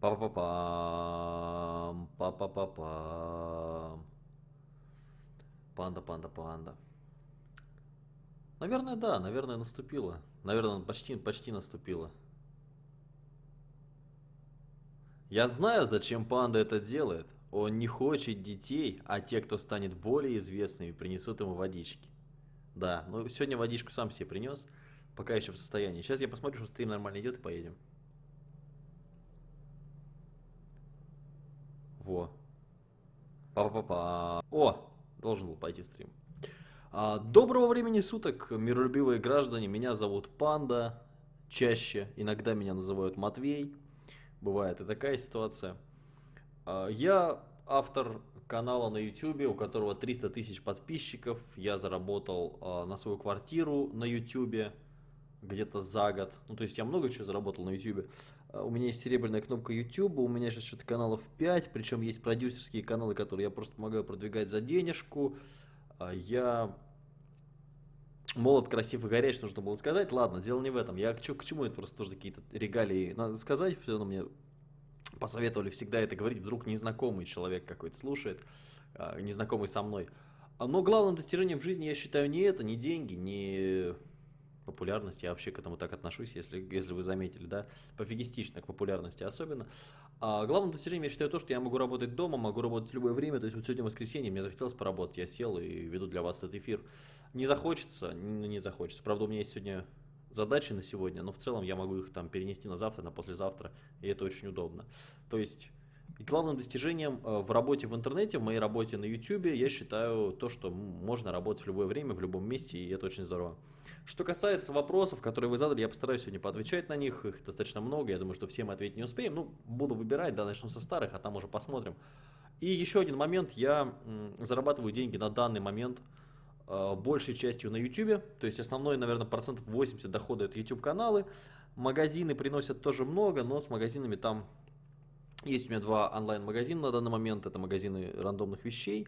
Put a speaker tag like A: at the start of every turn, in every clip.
A: Па-па-пам, па-па-па-пам. Панда, панда, панда. Наверное, да, наверное, наступила. Наверное, почти, почти наступила. Я знаю, зачем панда это делает. Он не хочет детей, а те, кто станет более известными, принесут ему водички. Да, ну сегодня водичку сам себе принес, пока еще в состоянии. Сейчас я посмотрю, что стрим нормально идет и поедем. Во. Па-па-па-па. О, должен был пойти стрим. А, доброго времени суток, миролюбивые граждане. Меня зовут Панда. Чаще иногда меня называют Матвей. Бывает и такая ситуация. А, я автор канала на YouTube, у которого 300 тысяч подписчиков. Я заработал а, на свою квартиру на YouTube где-то за год. Ну, то есть я много чего заработал на YouTube. А, у меня есть серебряная кнопка YouTube, у меня сейчас что-то каналов 5, причем есть продюсерские каналы, которые я просто помогаю продвигать за денежку. Я молод, красив и горяч, нужно было сказать. Ладно, дело не в этом. Я к, к чему это просто тоже какие-то регалии надо сказать. Все равно мне посоветовали всегда это говорить. Вдруг незнакомый человек какой-то слушает, а, незнакомый со мной. Но главным достижением в жизни я считаю не это, не деньги, не популярность, я вообще к этому так отношусь, если, если вы заметили, да, пофигистично к популярности особенно. А главным достижением я считаю то, что я могу работать дома, могу работать в любое время, то есть вот сегодня воскресенье, мне захотелось поработать, я сел и веду для вас этот эфир. Не захочется, не, не захочется, правда у меня есть сегодня задачи на сегодня, но в целом я могу их там перенести на завтра, на послезавтра, и это очень удобно. То есть и главным достижением э, в работе в интернете, в моей работе на YouTube, я считаю то, что можно работать в любое время, в любом месте, и это очень здорово. Что касается вопросов, которые вы задали, я постараюсь сегодня поотвечать на них, их достаточно много, я думаю, что все мы ответить не успеем. Ну, буду выбирать, да, начну со старых, а там уже посмотрим. И еще один момент, я зарабатываю деньги на данный момент э, большей частью на YouTube, то есть основной, наверное, процентов 80 дохода это YouTube каналы. Магазины приносят тоже много, но с магазинами там есть у меня два онлайн-магазина на данный момент, это магазины рандомных вещей.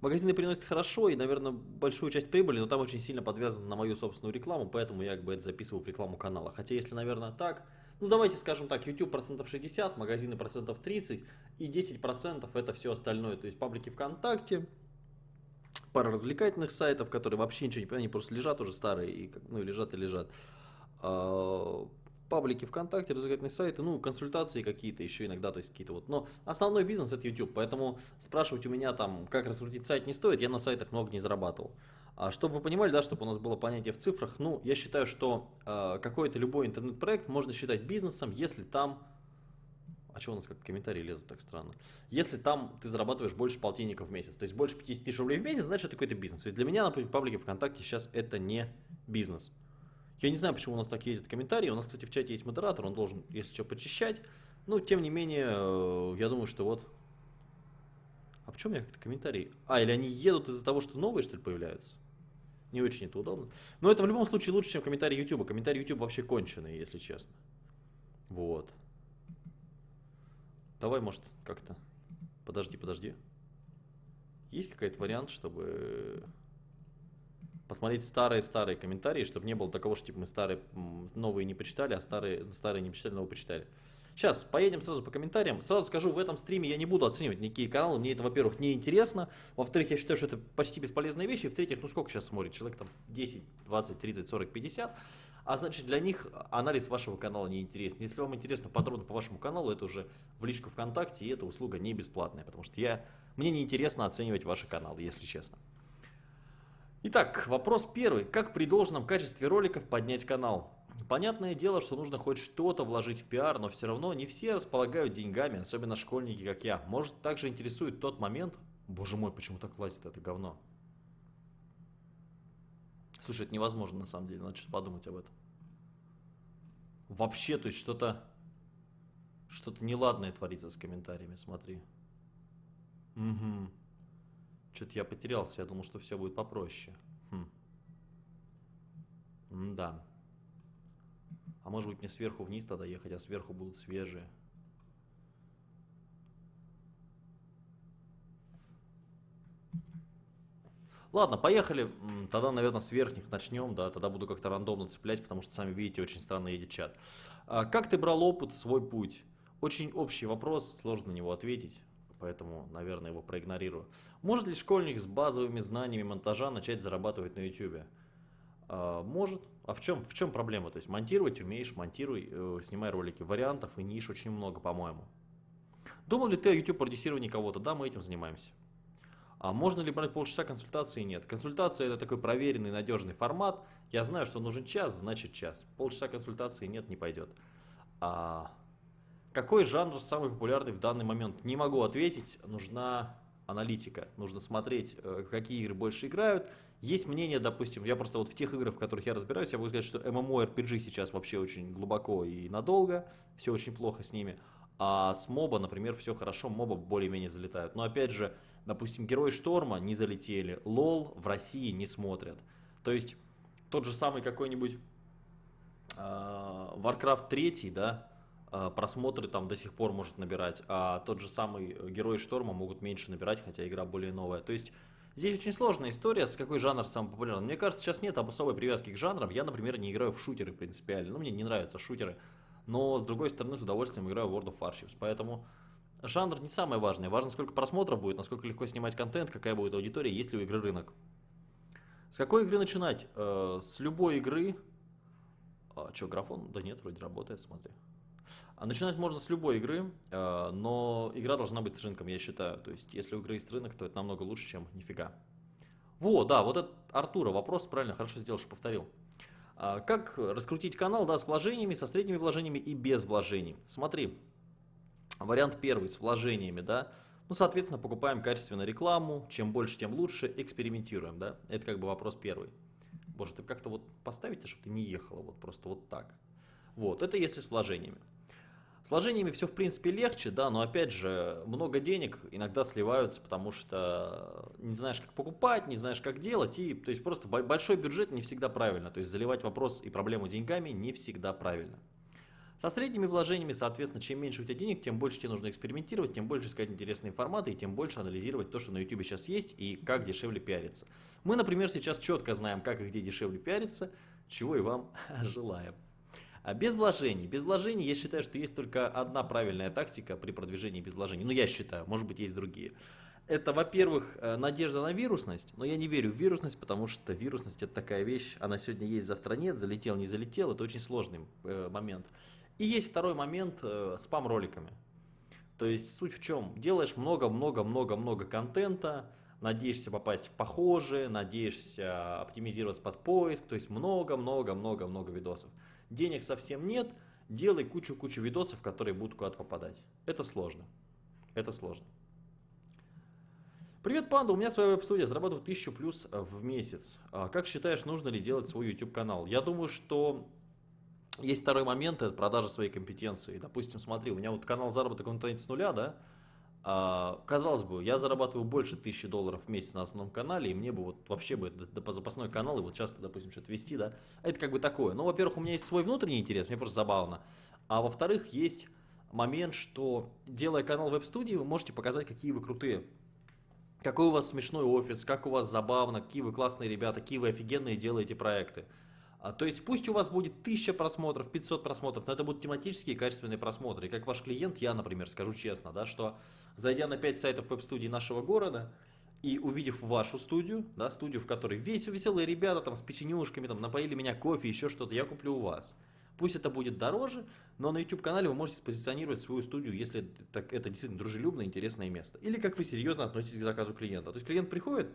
A: Магазины приносят хорошо и, наверное, большую часть прибыли, но там очень сильно подвязано на мою собственную рекламу, поэтому я как бы это записываю в рекламу канала. Хотя, если, наверное, так, ну давайте скажем так, YouTube процентов 60, магазины процентов 30 и 10 процентов это все остальное. То есть паблики ВКонтакте, пара развлекательных сайтов, которые вообще ничего не понимают, они просто лежат уже старые, и, ну лежат и лежат. Паблики ВКонтакте, развлекательные сайты, ну, консультации какие-то еще иногда, то есть какие-то вот. Но основной бизнес это YouTube, поэтому спрашивать у меня там, как раскрутить сайт не стоит, я на сайтах много не зарабатывал. А чтобы вы понимали, да, чтобы у нас было понятие в цифрах, ну, я считаю, что э, какой-то любой интернет-проект можно считать бизнесом, если там а что у нас как комментарии лезут так странно? Если там ты зарабатываешь больше полтинника в месяц, то есть больше 50 тысяч рублей в месяц, значит это какой-то бизнес. То есть для меня, например, паблики ВКонтакте сейчас это не бизнес. Я не знаю, почему у нас так ездят комментарии. У нас, кстати, в чате есть модератор, он должен, если что, почищать. Но, тем не менее, э, я думаю, что вот... А почему меня как-то комментарии? А, или они едут из-за того, что новые, что ли, появляются? Не очень это удобно. Но это в любом случае лучше, чем комментарии YouTube. Комментарии YouTube вообще конченые, если честно. Вот. Давай, может, как-то... Подожди, подожди. Есть какой-то вариант, чтобы посмотреть старые-старые комментарии, чтобы не было такого, что типа мы старые, новые не почитали, а старые, старые не почитали, новые почитали. Сейчас поедем сразу по комментариям. Сразу скажу, в этом стриме я не буду оценивать никакие каналы. Мне это, во-первых, не интересно. Во-вторых, я считаю, что это почти бесполезные вещи. В-третьих, ну сколько сейчас смотрит? Человек там 10, 20, 30, 40, 50. А значит, для них анализ вашего канала не интересен. Если вам интересно подробно по вашему каналу, это уже в личку ВКонтакте, и эта услуга не бесплатная. Потому что я, мне не интересно оценивать ваши каналы, если честно. Итак, вопрос первый. Как при должном качестве роликов поднять канал? Понятное дело, что нужно хоть что-то вложить в пиар, но все равно не все располагают деньгами, особенно школьники, как я. Может, также интересует тот момент... Боже мой, почему так лазит это говно? Слушай, это невозможно на самом деле, надо что-то подумать об этом. Вообще, то есть что-то... Что-то неладное творится с комментариями, смотри. Угу. Что-то я потерялся, я думал, что все будет попроще. Хм. да. А может быть мне сверху вниз тогда ехать, а сверху будут свежие. Ладно, поехали. Тогда, наверное, с верхних начнем, да, тогда буду как-то рандомно цеплять, потому что, сами видите, очень странно едет чат. А, как ты брал опыт, свой путь? очень общий вопрос, сложно на него ответить, поэтому, наверное, его проигнорирую. Может ли школьник с базовыми знаниями монтажа начать зарабатывать на YouTube? А, может. А в чем, в чем проблема? То есть монтировать умеешь, монтируй, э, снимай ролики. Вариантов и ниш очень много, по-моему. Думал ли ты о YouTube продюсировании кого-то? Да, мы этим занимаемся. А можно ли брать полчаса консультации? Нет. Консультация это такой проверенный, надежный формат. Я знаю, что нужен час, значит час. Полчаса консультации нет, не пойдет. А какой жанр самый популярный в данный момент? Не могу ответить. Нужна аналитика. Нужно смотреть, э, какие игры больше играют, есть мнение, допустим, я просто вот в тех играх, в которых я разбираюсь, я могу сказать, что MMORPG сейчас вообще очень глубоко и надолго, все очень плохо с ними. А с моба, например, все хорошо, моба более-менее залетают. Но опять же, допустим, Герои Шторма не залетели, лол в России не смотрят. То есть тот же самый какой-нибудь э, Warcraft 3, да, просмотры там до сих пор может набирать, а тот же самый Герои Шторма могут меньше набирать, хотя игра более новая. То есть Здесь очень сложная история, с какой жанр самый популярный. Мне кажется, сейчас нет особой привязки к жанрам. Я, например, не играю в шутеры принципиально. Ну, мне не нравятся шутеры. Но, с другой стороны, с удовольствием играю в World of Warships. Поэтому жанр не самое важное. Важно, сколько просмотров будет, насколько легко снимать контент, какая будет аудитория, есть ли у игры рынок. С какой игры начинать? Э, с любой игры. А, что, графон? Да нет, вроде работает, смотри. А начинать можно с любой игры, э, но игра должна быть с рынком, я считаю. То есть, если у игры есть рынок, то это намного лучше, чем нифига. Во, да, вот это Артура вопрос, правильно, хорошо сделал, что повторил. А, как раскрутить канал, да, с вложениями, со средними вложениями и без вложений? Смотри, вариант первый, с вложениями, да. Ну, соответственно, покупаем качественную рекламу, чем больше, тем лучше, экспериментируем, да. Это как бы вопрос первый. Боже, ты как-то вот поставите, чтобы ты не ехала вот просто вот так. Вот, это если с вложениями. С вложениями все в принципе легче, да, но опять же, много денег иногда сливаются, потому что не знаешь, как покупать, не знаешь, как делать, и то есть просто большой бюджет не всегда правильно, то есть заливать вопрос и проблему деньгами не всегда правильно. Со средними вложениями, соответственно, чем меньше у тебя денег, тем больше тебе нужно экспериментировать, тем больше искать интересные форматы и тем больше анализировать то, что на YouTube сейчас есть и как дешевле пиариться. Мы, например, сейчас четко знаем, как и где дешевле пиариться, чего и вам желаем. А без вложений. Без вложений я считаю, что есть только одна правильная тактика при продвижении без вложений. Ну, я считаю, может быть, есть другие. Это, во-первых, э, надежда на вирусность, но я не верю в вирусность, потому что вирусность это такая вещь, она сегодня есть, завтра нет, залетел, не залетел, это очень сложный э, момент. И есть второй момент э, спам-роликами. То есть суть в чем? Делаешь много-много-много-много контента, надеешься попасть в похожие, надеешься оптимизироваться под поиск, то есть много-много-много-много видосов денег совсем нет, делай кучу-кучу видосов, которые будут куда-то попадать. Это сложно. Это сложно. Привет, панда, у меня своя веб-студия, зарабатываю 1000 плюс в месяц. А как считаешь, нужно ли делать свой YouTube канал? Я думаю, что есть второй момент, это продажа своей компетенции. Допустим, смотри, у меня вот канал заработок в интернете с нуля, да, а, казалось бы, я зарабатываю больше тысячи долларов в месяц на основном канале, и мне бы вот вообще бы по запасной канал, и вот часто, допустим, что-то вести, да, это как бы такое. Ну, во-первых, у меня есть свой внутренний интерес, мне просто забавно. А во-вторых, есть момент, что делая канал веб-студии, вы можете показать, какие вы крутые. Какой у вас смешной офис, как у вас забавно, какие вы классные ребята, какие вы офигенные делаете проекты. А, то есть пусть у вас будет 1000 просмотров, 500 просмотров, но это будут тематические качественные просмотры. И как ваш клиент, я, например, скажу честно, да, что зайдя на 5 сайтов веб-студий нашего города и увидев вашу студию, да, студию, в которой весь веселые ребята там с печенюшками, там напоили меня кофе, еще что-то, я куплю у вас. Пусть это будет дороже, но на YouTube-канале вы можете спозиционировать свою студию, если это, это действительно дружелюбное, интересное место. Или как вы серьезно относитесь к заказу клиента. То есть клиент приходит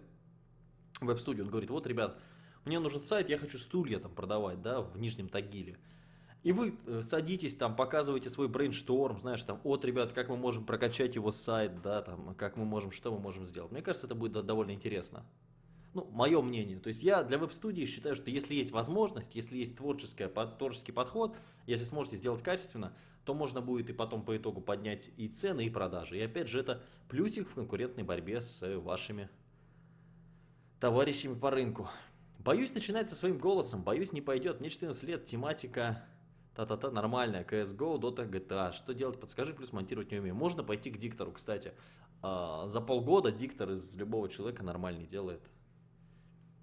A: в веб-студию, он говорит, вот, ребят, мне нужен сайт, я хочу стулья там продавать, да, в Нижнем Тагиле. И вы э, садитесь там, показываете свой brainstorm, знаешь, там, от, ребят, как мы можем прокачать его сайт, да, там, как мы можем, что мы можем сделать. Мне кажется, это будет довольно интересно. Ну, мое мнение. То есть я для веб-студии считаю, что если есть возможность, если есть творческая, творческий подход, если сможете сделать качественно, то можно будет и потом по итогу поднять и цены, и продажи. И опять же, это плюсик в конкурентной борьбе с вашими товарищами по рынку. Боюсь начинать со своим голосом, боюсь не пойдет. Мне 14 лет, тематика та-та-та нормальная, CSGO, Dota, GTA. Что делать, подскажи, плюс монтировать не умею. Можно пойти к диктору, кстати. А, за полгода диктор из любого человека нормальный делает.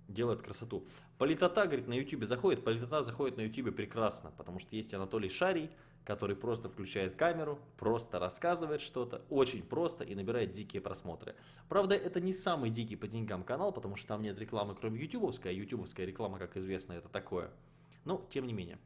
A: делает красоту. Политота, говорит, на YouTube заходит. Политота заходит на YouTube прекрасно, потому что есть Анатолий Шарий, который просто включает камеру, просто рассказывает что-то, очень просто и набирает дикие просмотры. Правда, это не самый дикий по деньгам канал, потому что там нет рекламы, кроме ютубовской, а ютубовская реклама, как известно, это такое. Но, тем не менее.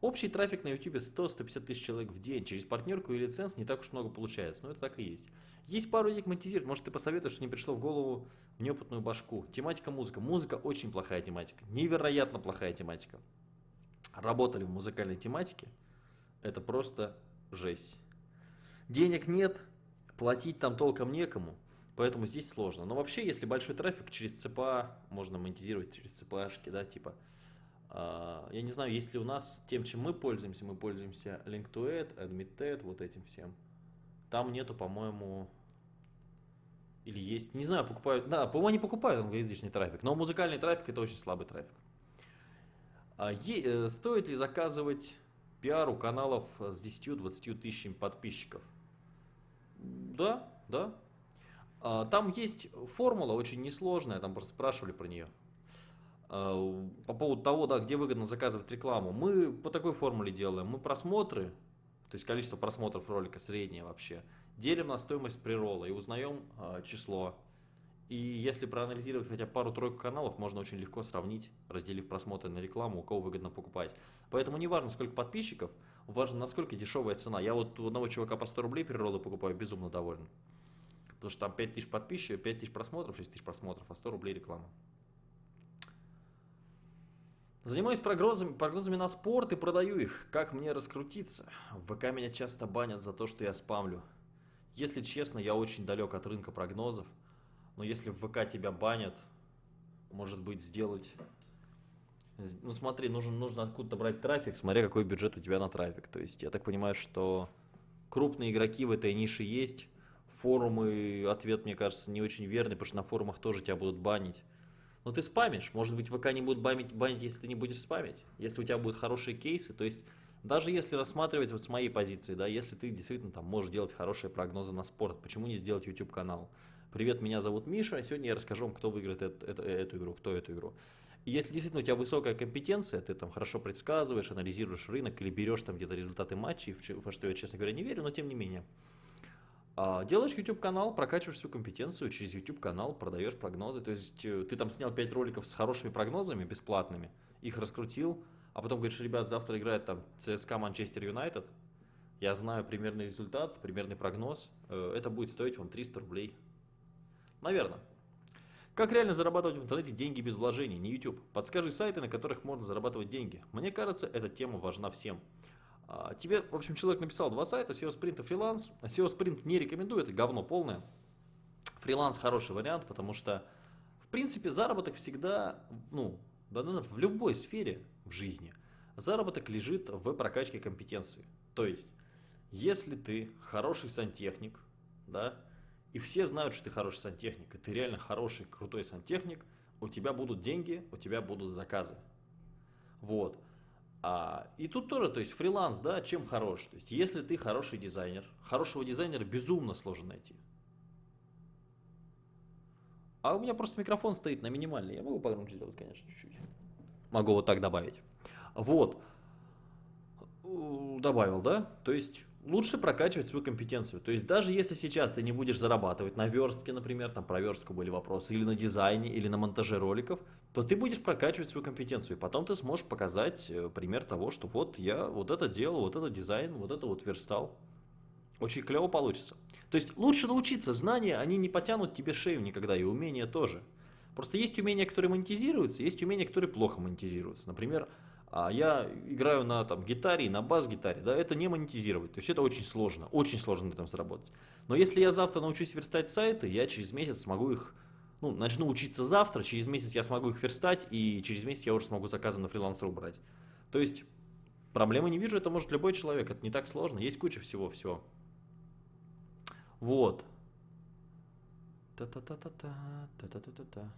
A: Общий трафик на YouTube 100-150 тысяч человек в день. Через партнерку и лиценз не так уж много получается, но это так и есть. Есть пару идей монетизировать. Может, ты посоветуешь, что не пришло в голову в неопытную башку. Тематика музыка. Музыка очень плохая тематика. Невероятно плохая тематика. Работали в музыкальной тематике. Это просто жесть. Денег нет, платить там толком некому. Поэтому здесь сложно. Но вообще, если большой трафик, через ЦПА можно монетизировать через ЦПАшки, да, типа я не знаю, если у нас тем, чем мы пользуемся, мы пользуемся Link2Ad, AdmitTed, вот этим всем. Там нету, по-моему, или есть, не знаю, покупают, да, по-моему, они покупают англоязычный трафик, но музыкальный трафик это очень слабый трафик. А э, стоит ли заказывать пиар у каналов с 10-20 тысячами подписчиков? Да, да. А, там есть формула очень несложная, там просто спрашивали про нее. Э, по поводу того, да, где выгодно заказывать рекламу. Мы по такой формуле делаем. Мы просмотры, то есть количество просмотров ролика среднее вообще, делим на стоимость прирола и узнаем э, число. И если проанализировать хотя пару-тройку каналов, можно очень легко сравнить, разделив просмотры на рекламу, у кого выгодно покупать. Поэтому не важно, сколько подписчиков, важно, насколько дешевая цена. Я вот у одного чувака по 100 рублей приролы покупаю, безумно доволен. Потому что там 5000 подписчиков, 5000 просмотров, 6000 просмотров, а 100 рублей реклама. Занимаюсь прогнозами, прогнозами на спорт и продаю их. Как мне раскрутиться? В ВК меня часто банят за то, что я спамлю. Если честно, я очень далек от рынка прогнозов. Но если в ВК тебя банят, может быть сделать... Ну смотри, нужно, нужно откуда-то брать трафик, смотря какой бюджет у тебя на трафик. То есть я так понимаю, что крупные игроки в этой нише есть. Форумы, ответ, мне кажется, не очень верный, потому что на форумах тоже тебя будут банить. Но ты спамишь. Может быть, ВК не будут банить, банить, если ты не будешь спамить. Если у тебя будут хорошие кейсы. То есть, даже если рассматривать вот с моей позиции, да, если ты действительно там можешь делать хорошие прогнозы на спорт, почему не сделать YouTube канал? Привет, меня зовут Миша, а сегодня я расскажу вам, кто выиграет эту, эту, эту игру, кто эту игру. И если действительно у тебя высокая компетенция, ты там хорошо предсказываешь, анализируешь рынок или берешь там где-то результаты матчей, во что я, честно говоря, не верю, но тем не менее. А, делаешь YouTube канал, прокачиваешь свою компетенцию, через YouTube канал продаешь прогнозы. То есть э, ты там снял 5 роликов с хорошими прогнозами, бесплатными, их раскрутил, а потом говоришь, ребят, завтра играет там ЦСКА Манчестер Юнайтед, я знаю примерный результат, примерный прогноз, э, это будет стоить вам 300 рублей. Наверное. Как реально зарабатывать в интернете деньги без вложений, не YouTube? Подскажи сайты, на которых можно зарабатывать деньги. Мне кажется, эта тема важна всем. А, тебе, в общем, человек написал два сайта, SEO Sprint и фриланс. SEO Sprint не рекомендую, это говно полное. Фриланс хороший вариант, потому что, в принципе, заработок всегда, ну, в любой сфере в жизни, заработок лежит в прокачке компетенции. То есть, если ты хороший сантехник, да, и все знают, что ты хороший сантехник, и ты реально хороший, крутой сантехник, у тебя будут деньги, у тебя будут заказы. Вот. А, и тут тоже, то есть фриланс, да, чем хорош? То есть если ты хороший дизайнер, хорошего дизайнера безумно сложно найти. А у меня просто микрофон стоит на минимальный, я могу погромче сделать, конечно, чуть-чуть. Могу вот так добавить. Вот. Добавил, да? То есть лучше прокачивать свою компетенцию. То есть даже если сейчас ты не будешь зарабатывать на верстке, например, там про верстку были вопросы, или на дизайне, или на монтаже роликов, то ты будешь прокачивать свою компетенцию. И потом ты сможешь показать э, пример того, что вот я вот это делал, вот это дизайн, вот это вот верстал. Очень клево получится. То есть лучше научиться. Знания, они не потянут тебе шею никогда, и умения тоже. Просто есть умения, которые монетизируются, есть умения, которые плохо монетизируются. Например, а я играю на там, гитаре, на бас-гитаре, да, это не монетизировать. То есть это очень сложно, очень сложно на этом заработать. Но если я завтра научусь верстать сайты, я через месяц смогу их, ну, начну учиться завтра, через месяц я смогу их верстать, и через месяц я уже смогу заказы на фрилансеру брать. То есть проблемы не вижу, это может любой человек, это не так сложно, есть куча всего-всего. Вот. Та-та-та-та-та, та-та-та-та-та.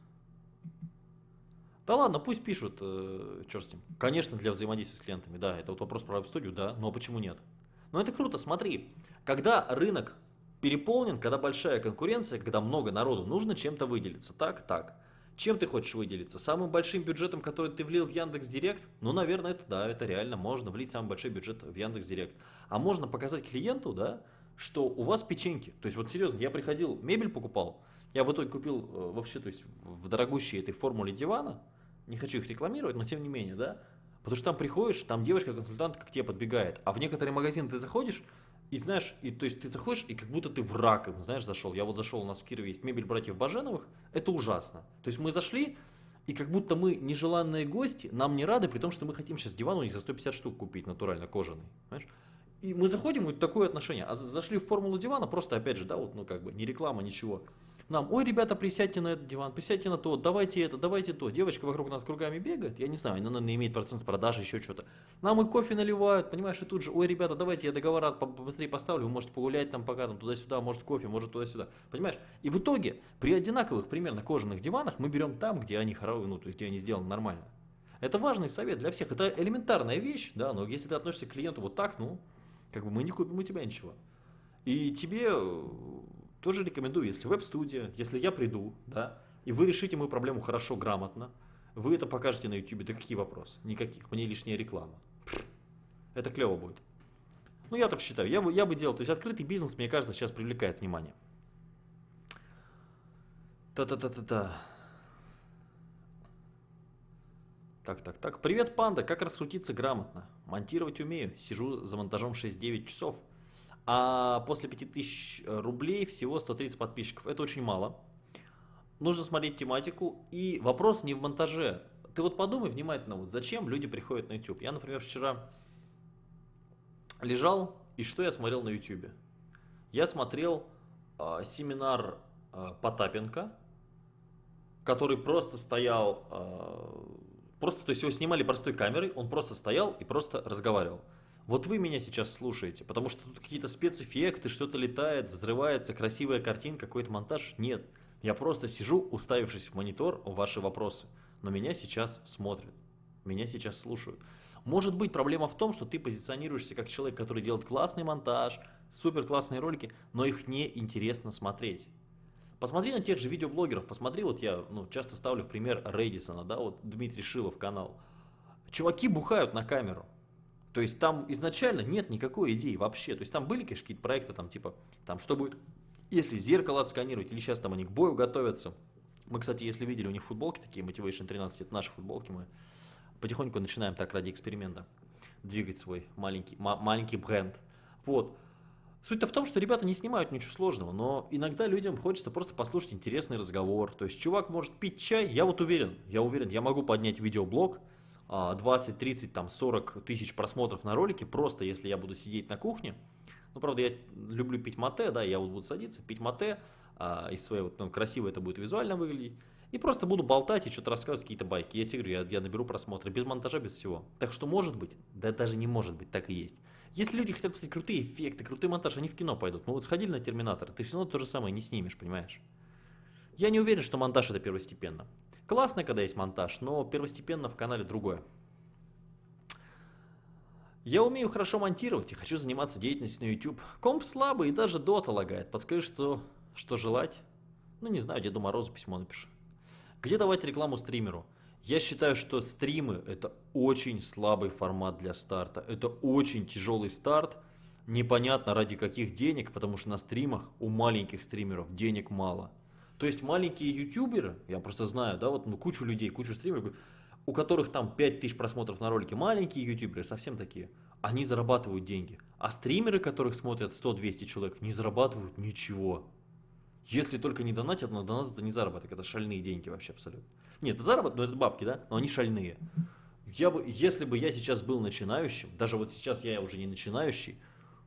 A: Да ладно, пусть пишут, э, черт с ним. Конечно, для взаимодействия с клиентами, да, это вот вопрос про веб-студию, да, но почему нет? Но это круто, смотри, когда рынок переполнен, когда большая конкуренция, когда много народу, нужно чем-то выделиться, так, так. Чем ты хочешь выделиться? Самым большим бюджетом, который ты влил в Яндекс Директ? Ну, наверное, это да, это реально. Можно влить самый большой бюджет в Яндекс Директ. А можно показать клиенту, да, что у вас печеньки. То есть, вот серьезно, я приходил, мебель покупал, я в итоге купил э, вообще, то есть, в дорогущей этой формуле дивана, не хочу их рекламировать, но тем не менее, да, потому что там приходишь, там девочка-консультант к тебе подбегает, а в некоторые магазины ты заходишь, и знаешь, и, то есть ты заходишь, и как будто ты в раковин, знаешь, зашел. Я вот зашел, у нас в Кирове есть мебель братьев Баженовых, это ужасно. То есть мы зашли, и как будто мы нежеланные гости, нам не рады, при том, что мы хотим сейчас диван у них за 150 штук купить, натурально, кожаный. Понимаешь? И мы заходим, и такое отношение. А зашли в формулу дивана, просто опять же, да, вот, ну как бы, не реклама, ничего нам, ой, ребята, присядьте на этот диван, присядьте на то, давайте это, давайте то. Девочка вокруг нас кругами бегает, я не знаю, она, наверное, имеет процент с продажи, еще что-то. Нам и кофе наливают, понимаешь, и тут же, ой, ребята, давайте я договора побыстрее поставлю, вы можете погулять там пока, там туда-сюда, может кофе, может туда-сюда, понимаешь? И в итоге, при одинаковых примерно кожаных диванах, мы берем там, где они хоровые, ну, то есть где они сделаны нормально. Это важный совет для всех, это элементарная вещь, да, но если ты относишься к клиенту вот так, ну, как бы мы не купим у тебя ничего. И тебе тоже рекомендую, если веб-студия, если я приду, да, и вы решите мою проблему хорошо, грамотно, вы это покажете на YouTube, да какие вопросы? Никаких, мне лишняя реклама. Это клево будет. Ну, я так считаю, я бы, я бы делал, то есть открытый бизнес, мне кажется, сейчас привлекает внимание. Та-та-та-та-та. Так, так, так. Привет, панда. Как раскрутиться грамотно? Монтировать умею. Сижу за монтажом 6-9 часов а после 5000 э, рублей всего 130 подписчиков. Это очень мало. Нужно смотреть тематику. И вопрос не в монтаже. Ты вот подумай внимательно, вот зачем люди приходят на YouTube. Я, например, вчера лежал, и что я смотрел на YouTube? Я смотрел э, семинар э, Потапенко, который просто стоял, э, просто, то есть его снимали простой камерой, он просто стоял и просто разговаривал. Вот вы меня сейчас слушаете, потому что тут какие-то спецэффекты, что-то летает, взрывается, красивая картинка, какой-то монтаж. Нет, я просто сижу, уставившись в монитор, ваши вопросы. Но меня сейчас смотрят, меня сейчас слушают. Может быть, проблема в том, что ты позиционируешься как человек, который делает классный монтаж, супер классные ролики, но их не интересно смотреть. Посмотри на тех же видеоблогеров, посмотри, вот я ну, часто ставлю в пример Рейдисона, да, вот Дмитрий Шилов канал. Чуваки бухают на камеру, то есть там изначально нет никакой идеи вообще. То есть там были, какие-то проекты, там типа, там что будет, если зеркало отсканировать, или сейчас там они к бою готовятся. Мы, кстати, если видели, у них футболки такие, Motivation 13, это наши футболки, мы потихоньку начинаем так ради эксперимента двигать свой маленький, маленький бренд. Вот. Суть-то в том, что ребята не снимают ничего сложного, но иногда людям хочется просто послушать интересный разговор. То есть чувак может пить чай, я вот уверен, я уверен, я могу поднять видеоблог, 20, 30, там 40 тысяч просмотров на ролике, просто если я буду сидеть на кухне. Ну, правда, я люблю пить мате, да, я вот буду садиться, пить мате, а, из своей вот, ну, красиво это будет визуально выглядеть. И просто буду болтать и что-то рассказывать, какие-то байки. Я тебе говорю, я, я наберу просмотры, без монтажа, без всего. Так что может быть, да даже не может быть, так и есть. Если люди хотят посмотреть крутые эффекты, крутой монтаж, они в кино пойдут. Мы вот сходили на Терминатор, ты все равно то же самое не снимешь, понимаешь? Я не уверен, что монтаж это первостепенно. Классно, когда есть монтаж, но первостепенно в канале другое. Я умею хорошо монтировать и хочу заниматься деятельностью на YouTube. Комп слабый и даже дота лагает. Подскажи, что, что желать? Ну, не знаю, Деду Морозу письмо напиши. Где давать рекламу стримеру? Я считаю, что стримы это очень слабый формат для старта. Это очень тяжелый старт. Непонятно ради каких денег, потому что на стримах у маленьких стримеров денег мало. То есть маленькие ютуберы, я просто знаю, да, вот ну, кучу людей, кучу стримеров, у которых там 5000 просмотров на ролике, маленькие ютуберы, совсем такие, они зарабатывают деньги. А стримеры, которых смотрят 100-200 человек, не зарабатывают ничего. Если только не донатят, но донат это не заработок, это шальные деньги вообще абсолютно. Нет, это заработок, но это бабки, да, но они шальные. Я бы, если бы я сейчас был начинающим, даже вот сейчас я уже не начинающий,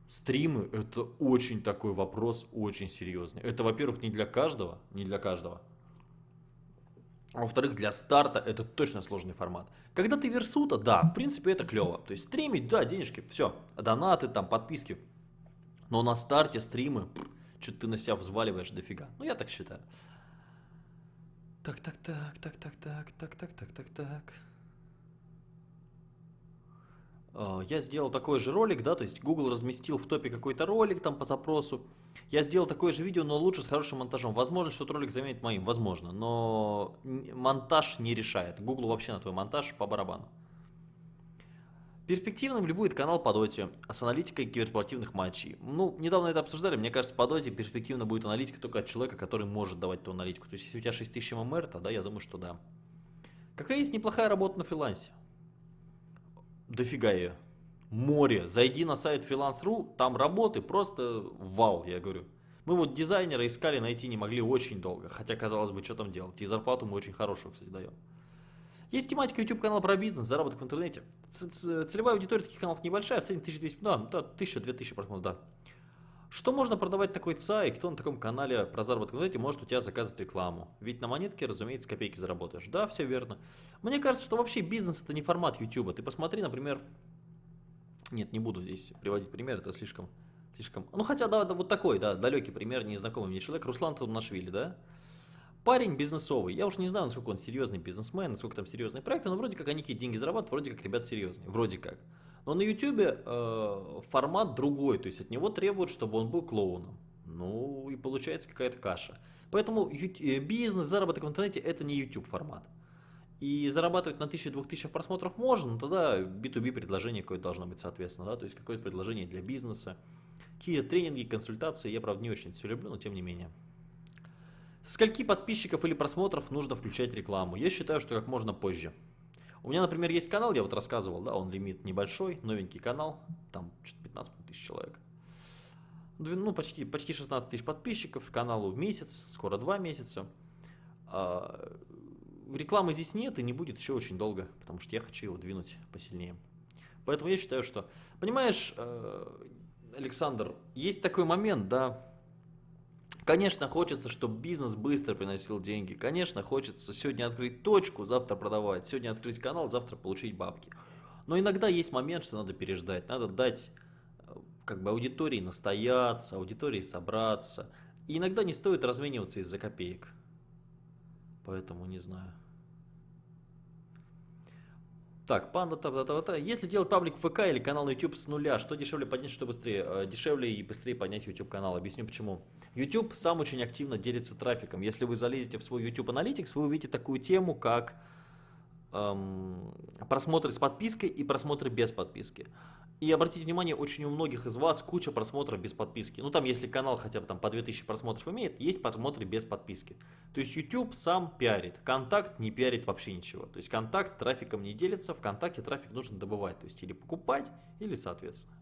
A: Стримы это очень такой вопрос, очень серьезный. Это, во-первых, не для каждого, не для каждого. А во-вторых, для старта это точно сложный формат. Когда ты версута, да, в принципе это клево. То есть стримить, да, денежки, все, донаты, там, подписки. Но на старте стримы, что-то ты на себя взваливаешь дофига. Ну, я так считаю. Так, так, так, так, так, так, так, так, так, так, так. Э, я сделал такой же ролик, да, то есть Google разместил в топе какой-то ролик там по запросу. Я сделал такое же видео, но лучше с хорошим монтажом. Возможно, что этот ролик заменит моим, возможно, но монтаж не решает. Google вообще на твой монтаж по барабану. Перспективным ли будет канал по доте с аналитикой киберспортивных матчей? Ну, недавно это обсуждали, мне кажется, по доте перспективно будет аналитика только от человека, который может давать ту аналитику. То есть, если у тебя 6000 ММР, тогда я думаю, что да. Какая есть неплохая работа на фрилансе? Дофига ее. Море. Зайди на сайт freelance.ru, там работы просто вал, я говорю. Мы вот дизайнера искали, найти не могли очень долго. Хотя, казалось бы, что там делать. И зарплату мы очень хорошую, кстати, даем. Есть тематика YouTube канала про бизнес, заработок в интернете. Целевая аудитория таких каналов небольшая, в среднем 1200, да, да 1000-2000 просмотров, да. Что можно продавать такой ЦА и кто на таком канале про заработок в интернете может у тебя заказывать рекламу? Ведь на монетке, разумеется, копейки заработаешь. Да, все верно. Мне кажется, что вообще бизнес это не формат YouTube. Ты посмотри, например, нет, не буду здесь приводить пример, это слишком, слишком, ну хотя, да, да вот такой, да, далекий пример, незнакомый мне человек, Руслан Талнашвили, да, Парень бизнесовый, я уж не знаю, насколько он серьезный бизнесмен, насколько там серьезные проекты, но вроде как они какие деньги зарабатывают, вроде как ребят серьезные, вроде как. Но на YouTube э, формат другой, то есть от него требуют, чтобы он был клоуном. Ну и получается какая-то каша. Поэтому э, бизнес, заработок в интернете это не YouTube формат. И зарабатывать на 1000-2000 просмотров можно, но тогда B2B предложение какое-то должно быть соответственно, да, то есть какое-то предложение для бизнеса. Какие тренинги, консультации, я правда не очень все люблю, но тем не менее. Скольки подписчиков или просмотров нужно включать рекламу? Я считаю, что как можно позже. У меня, например, есть канал, я вот рассказывал, да, он лимит небольшой, новенький канал, там 15 тысяч человек. Ну, почти, почти 16 тысяч подписчиков, каналу месяц, скоро 2 месяца. А, рекламы здесь нет и не будет еще очень долго, потому что я хочу его двинуть посильнее. Поэтому я считаю, что, понимаешь, э, Александр, есть такой момент, да, Конечно, хочется, чтобы бизнес быстро приносил деньги. Конечно, хочется сегодня открыть точку, завтра продавать. Сегодня открыть канал, завтра получить бабки. Но иногда есть момент, что надо переждать. Надо дать э, как бы аудитории настояться, аудитории собраться. И иногда не стоит размениваться из-за копеек. Поэтому не знаю. Так, панда, та, та, та, та. Если делать паблик ВК или канал на YouTube с нуля, что дешевле поднять, что быстрее? Э, дешевле и быстрее поднять YouTube канал. Объясню почему. YouTube сам очень активно делится трафиком. Если вы залезете в свой YouTube Analytics, вы увидите такую тему, как эм, просмотры с подпиской и просмотры без подписки. И обратите внимание, очень у многих из вас куча просмотров без подписки. Ну там, если канал хотя бы там по 2000 просмотров имеет, есть просмотры без подписки. То есть YouTube сам пиарит, Контакт не пиарит вообще ничего. То есть Контакт трафиком не делится, ВКонтакте трафик нужно добывать. То есть или покупать, или соответственно.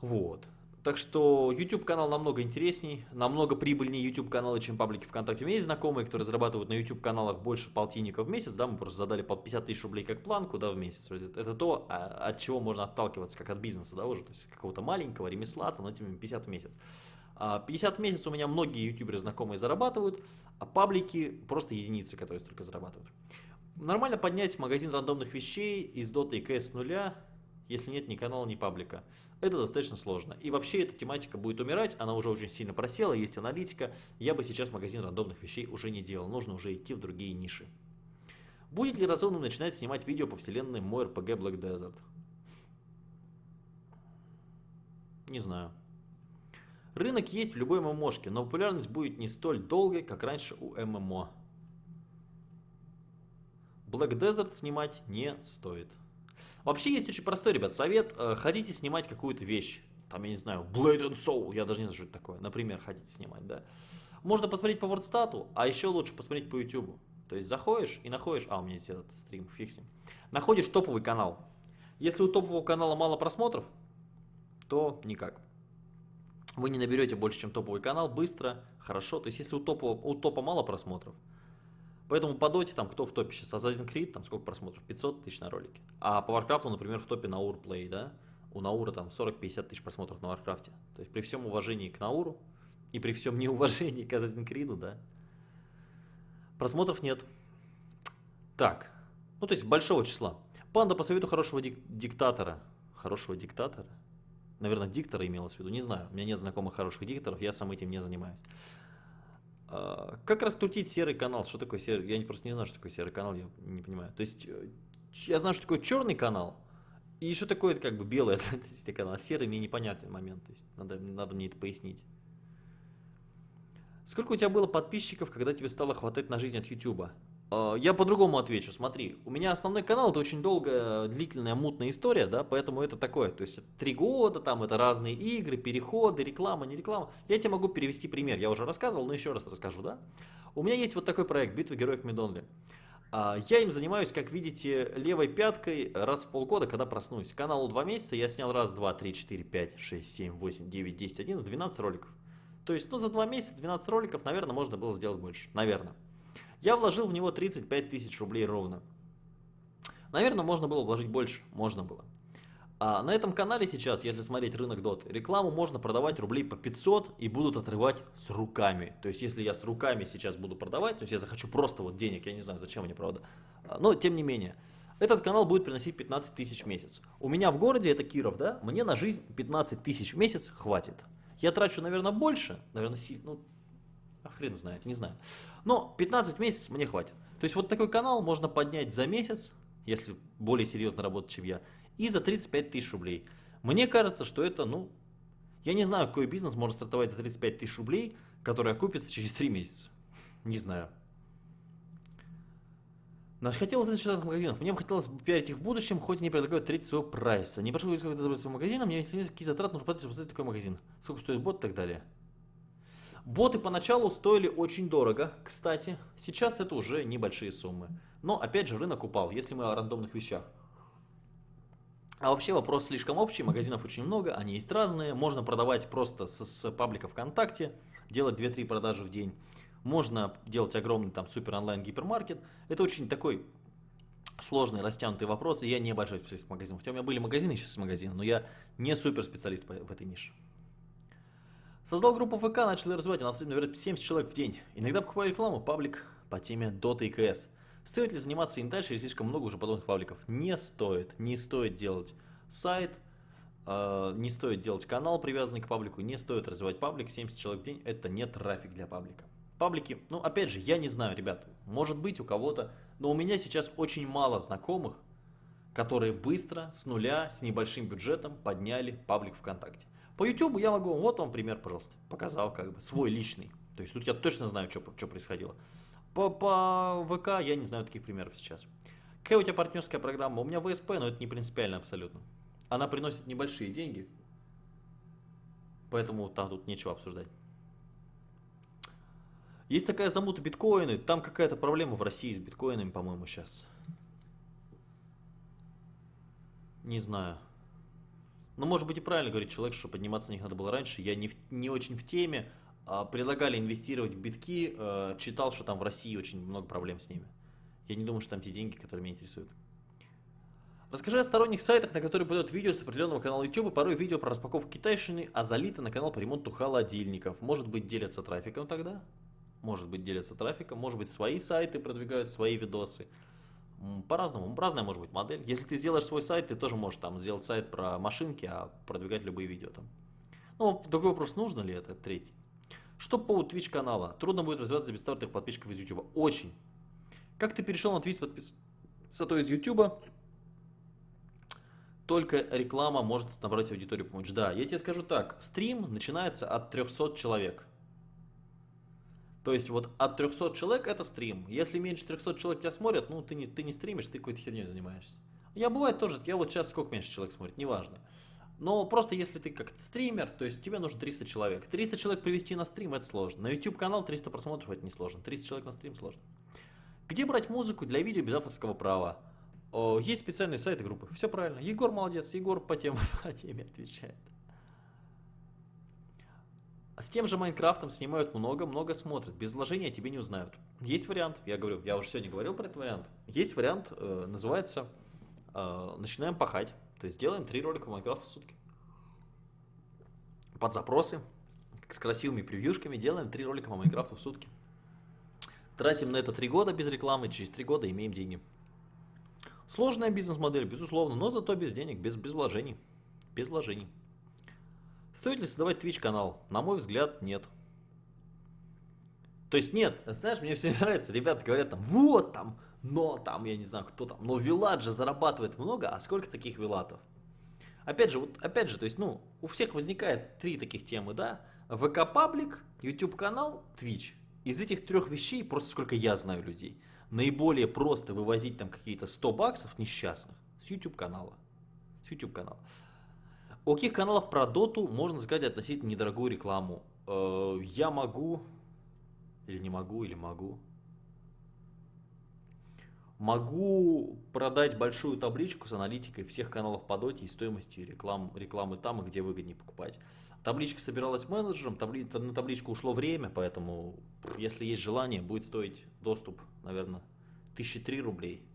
A: Вот. Так что YouTube канал намного интересней, намного прибыльнее YouTube каналы, чем паблики ВКонтакте. У меня есть знакомые, которые зарабатывают на YouTube каналах больше полтинника в месяц, да, мы просто задали под 50 тысяч рублей как планку, да, в месяц. Это то, а, от чего можно отталкиваться, как от бизнеса, да, уже, то есть какого-то маленького ремесла, там, ну, тем 50 в месяц. 50 а, в месяц у меня многие ютуберы знакомые зарабатывают, а паблики просто единицы, которые столько зарабатывают. Нормально поднять магазин рандомных вещей из Dota и CS с нуля, если нет ни канала, ни паблика. Это достаточно сложно. И вообще эта тематика будет умирать, она уже очень сильно просела, есть аналитика. Я бы сейчас магазин рандомных вещей уже не делал, нужно уже идти в другие ниши. Будет ли разумным начинать снимать видео по вселенной мой RPG Black Desert? Не знаю. Рынок есть в любой ММОшке, но популярность будет не столь долгой, как раньше у ММО. Black Desert снимать не стоит. Вообще есть очень простой, ребят, совет. Э, хотите снимать какую-то вещь, там, я не знаю, Blade and Soul, я даже не знаю, что это такое, например, хотите снимать, да. Можно посмотреть по WordStat, а еще лучше посмотреть по YouTube. То есть заходишь и находишь, а у меня здесь этот стрим, ним. Находишь топовый канал. Если у топового канала мало просмотров, то никак. Вы не наберете больше, чем топовый канал, быстро, хорошо. То есть если у, топового, у топа мало просмотров, Поэтому по доте, там, кто в топе сейчас? Assassin's Creed, там сколько просмотров? 500 тысяч на ролике. А по Warcraft, например, в топе Наур Play, да? У Наура там 40-50 тысяч просмотров на Warcraft. То есть при всем уважении к Науру и при всем неуважении к Assassin's Creed, да? Просмотров нет. Так, ну то есть большого числа. Панда по совету хорошего дик диктатора. Хорошего диктатора? Наверное, диктора имелось в виду, не знаю. У меня нет знакомых хороших дикторов, я сам этим не занимаюсь. А, как раскрутить серый канал? Что такое серый? Я просто не знаю, что такое серый канал, я не понимаю. То есть, э, я знаю, что такое черный канал, и что такое как бы белый канал, а серый мне непонятный момент. То есть, надо, надо мне это пояснить. Сколько у тебя было подписчиков, когда тебе стало хватать на жизнь от YouTube? А, я по-другому отвечу. Смотри, у меня основной канал это очень долгая, длительная, мутная история, да, поэтому это такое. То есть три года, там это разные игры, переходы, реклама, не реклама. Я тебе могу перевести пример. Я уже рассказывал, но еще раз расскажу, да. У меня есть вот такой проект «Битва героев Медонли». А, я им занимаюсь, как видите, левой пяткой раз в полгода, когда проснусь. Каналу два месяца, я снял раз, два, три, четыре, пять, шесть, семь, восемь, девять, десять, одиннадцать, двенадцать роликов. То есть, ну, за два месяца 12 роликов, наверное, можно было сделать больше. Наверное. Я вложил в него 35 тысяч рублей ровно. Наверное, можно было вложить больше. Можно было. А на этом канале сейчас, если смотреть рынок DOT, рекламу можно продавать рублей по 500 и будут отрывать с руками. То есть, если я с руками сейчас буду продавать, то есть я захочу просто вот денег, я не знаю, зачем мне, правда. А, но, тем не менее, этот канал будет приносить 15 тысяч в месяц. У меня в городе, это Киров, да, мне на жизнь 15 тысяч в месяц хватит. Я трачу, наверное, больше, наверное, ну, а хрен знает, не знаю. Но 15 месяцев мне хватит. То есть вот такой канал можно поднять за месяц, если более серьезно работать, чем я, и за 35 тысяч рублей. Мне кажется, что это, ну, я не знаю, какой бизнес может стартовать за 35 тысяч рублей, который окупится через 3 месяца. Не знаю. Хотел узнать, что из магазинов. Мне бы хотелось пиарить их в будущем, хоть они предлагают треть своего прайса. Не прошу сколько забрать своего магазина, мне какие затраты нужно платить, чтобы создать такой магазин. Сколько стоит бот и так далее. Боты поначалу стоили очень дорого, кстати. Сейчас это уже небольшие суммы. Но опять же рынок упал, если мы о рандомных вещах. А вообще вопрос слишком общий, магазинов очень много, они есть разные. Можно продавать просто с, с паблика ВКонтакте, делать 2-3 продажи в день. Можно делать огромный там супер онлайн гипермаркет. Это очень такой сложный, растянутый вопрос, и я не большой специалист в магазинах. Хотя у меня были магазины сейчас магазины, но я не супер специалист в этой нише. Создал группу ВК, начал развивать, она набирает 70 человек в день. Иногда покупаю рекламу, паблик по теме Dota и CS. Стоит ли заниматься им дальше, или слишком много уже подобных пабликов? Не стоит, не стоит делать сайт, э, не стоит делать канал, привязанный к паблику, не стоит развивать паблик, 70 человек в день, это не трафик для паблика. Паблики, ну опять же, я не знаю, ребят, может быть у кого-то, но у меня сейчас очень мало знакомых, которые быстро, с нуля, с небольшим бюджетом подняли паблик ВКонтакте. По YouTube я могу, вот вам пример, пожалуйста, показал как бы свой личный. То есть тут я точно знаю, что, что происходило. По, по ВК я не знаю таких примеров сейчас. Какая у тебя партнерская программа? У меня ВСП, но это не принципиально абсолютно. Она приносит небольшие деньги, поэтому там тут нечего обсуждать. Есть такая замута биткоины, там какая-то проблема в России с биткоинами, по-моему, сейчас. Не знаю. Ну, может быть и правильно говорит человек, что подниматься на них надо было раньше. Я не, не очень в теме. А, предлагали инвестировать в битки. А, читал, что там в России очень много проблем с ними. Я не думаю, что там те деньги, которые меня интересуют. Расскажи о сторонних сайтах, на которые подают видео с определенного канала YouTube, порой видео про распаковку китайщины, а залито на канал по ремонту холодильников. Может быть, делятся трафиком тогда? может быть, делятся трафиком, может быть, свои сайты продвигают свои видосы. По-разному, разная может быть модель. Если ты сделаешь свой сайт, ты тоже можешь там сделать сайт про машинки, а продвигать любые видео там. Ну, другой вопрос, нужно ли это, третий. Что по Twitch канала? Трудно будет развиваться без стартовых подписчиков из YouTube. Очень. Как ты перешел на Twitch подписаться то из YouTube? Только реклама может набрать аудиторию помочь. Да, я тебе скажу так. Стрим начинается от 300 человек. То есть вот от 300 человек это стрим. Если меньше 300 человек тебя смотрят, ну ты не, ты не стримишь, ты какой-то херней занимаешься. Я бывает тоже, я вот сейчас сколько меньше человек смотрит, неважно. Но просто если ты как стример, то есть тебе нужно 300 человек. 300 человек привести на стрим это сложно. На YouTube канал 300 просмотров это не сложно. 300 человек на стрим сложно. Где брать музыку для видео без авторского права? О, есть специальные сайты группы. Все правильно. Егор молодец. Егор по теме, по теме отвечает. А с тем же Майнкрафтом снимают много-много смотрят. Без вложения тебе не узнают. Есть вариант, я говорю, я уже сегодня говорил про этот вариант. Есть вариант, э, называется э, «Начинаем пахать». То есть делаем три ролика по Майнкрафту в сутки. Под запросы, с красивыми превьюшками, делаем три ролика по Майнкрафту в сутки. Тратим на это три года без рекламы, через три года имеем деньги. Сложная бизнес-модель, безусловно, но зато без денег, без, без вложений. Без вложений. Стоит ли создавать Twitch канал? На мой взгляд, нет. То есть нет, знаешь, мне все нравится, ребята говорят там, вот там, но там, я не знаю, кто там, но Вилат же зарабатывает много, а сколько таких Вилатов? Опять же, вот, опять же, то есть, ну, у всех возникает три таких темы, да, ВК паблик, YouTube канал, Twitch. Из этих трех вещей, просто сколько я знаю людей, наиболее просто вывозить там какие-то 100 баксов несчастных с YouTube канала. С YouTube канала. У каких каналов про доту можно сказать относительно недорогую рекламу? Э, я могу, или не могу, или могу. Могу продать большую табличку с аналитикой всех каналов по доте и стоимостью реклам, рекламы там, где выгоднее покупать. Табличка собиралась менеджером, табли, на табличку ушло время, поэтому, если есть желание, будет стоить доступ, наверное, тысячи три рублей.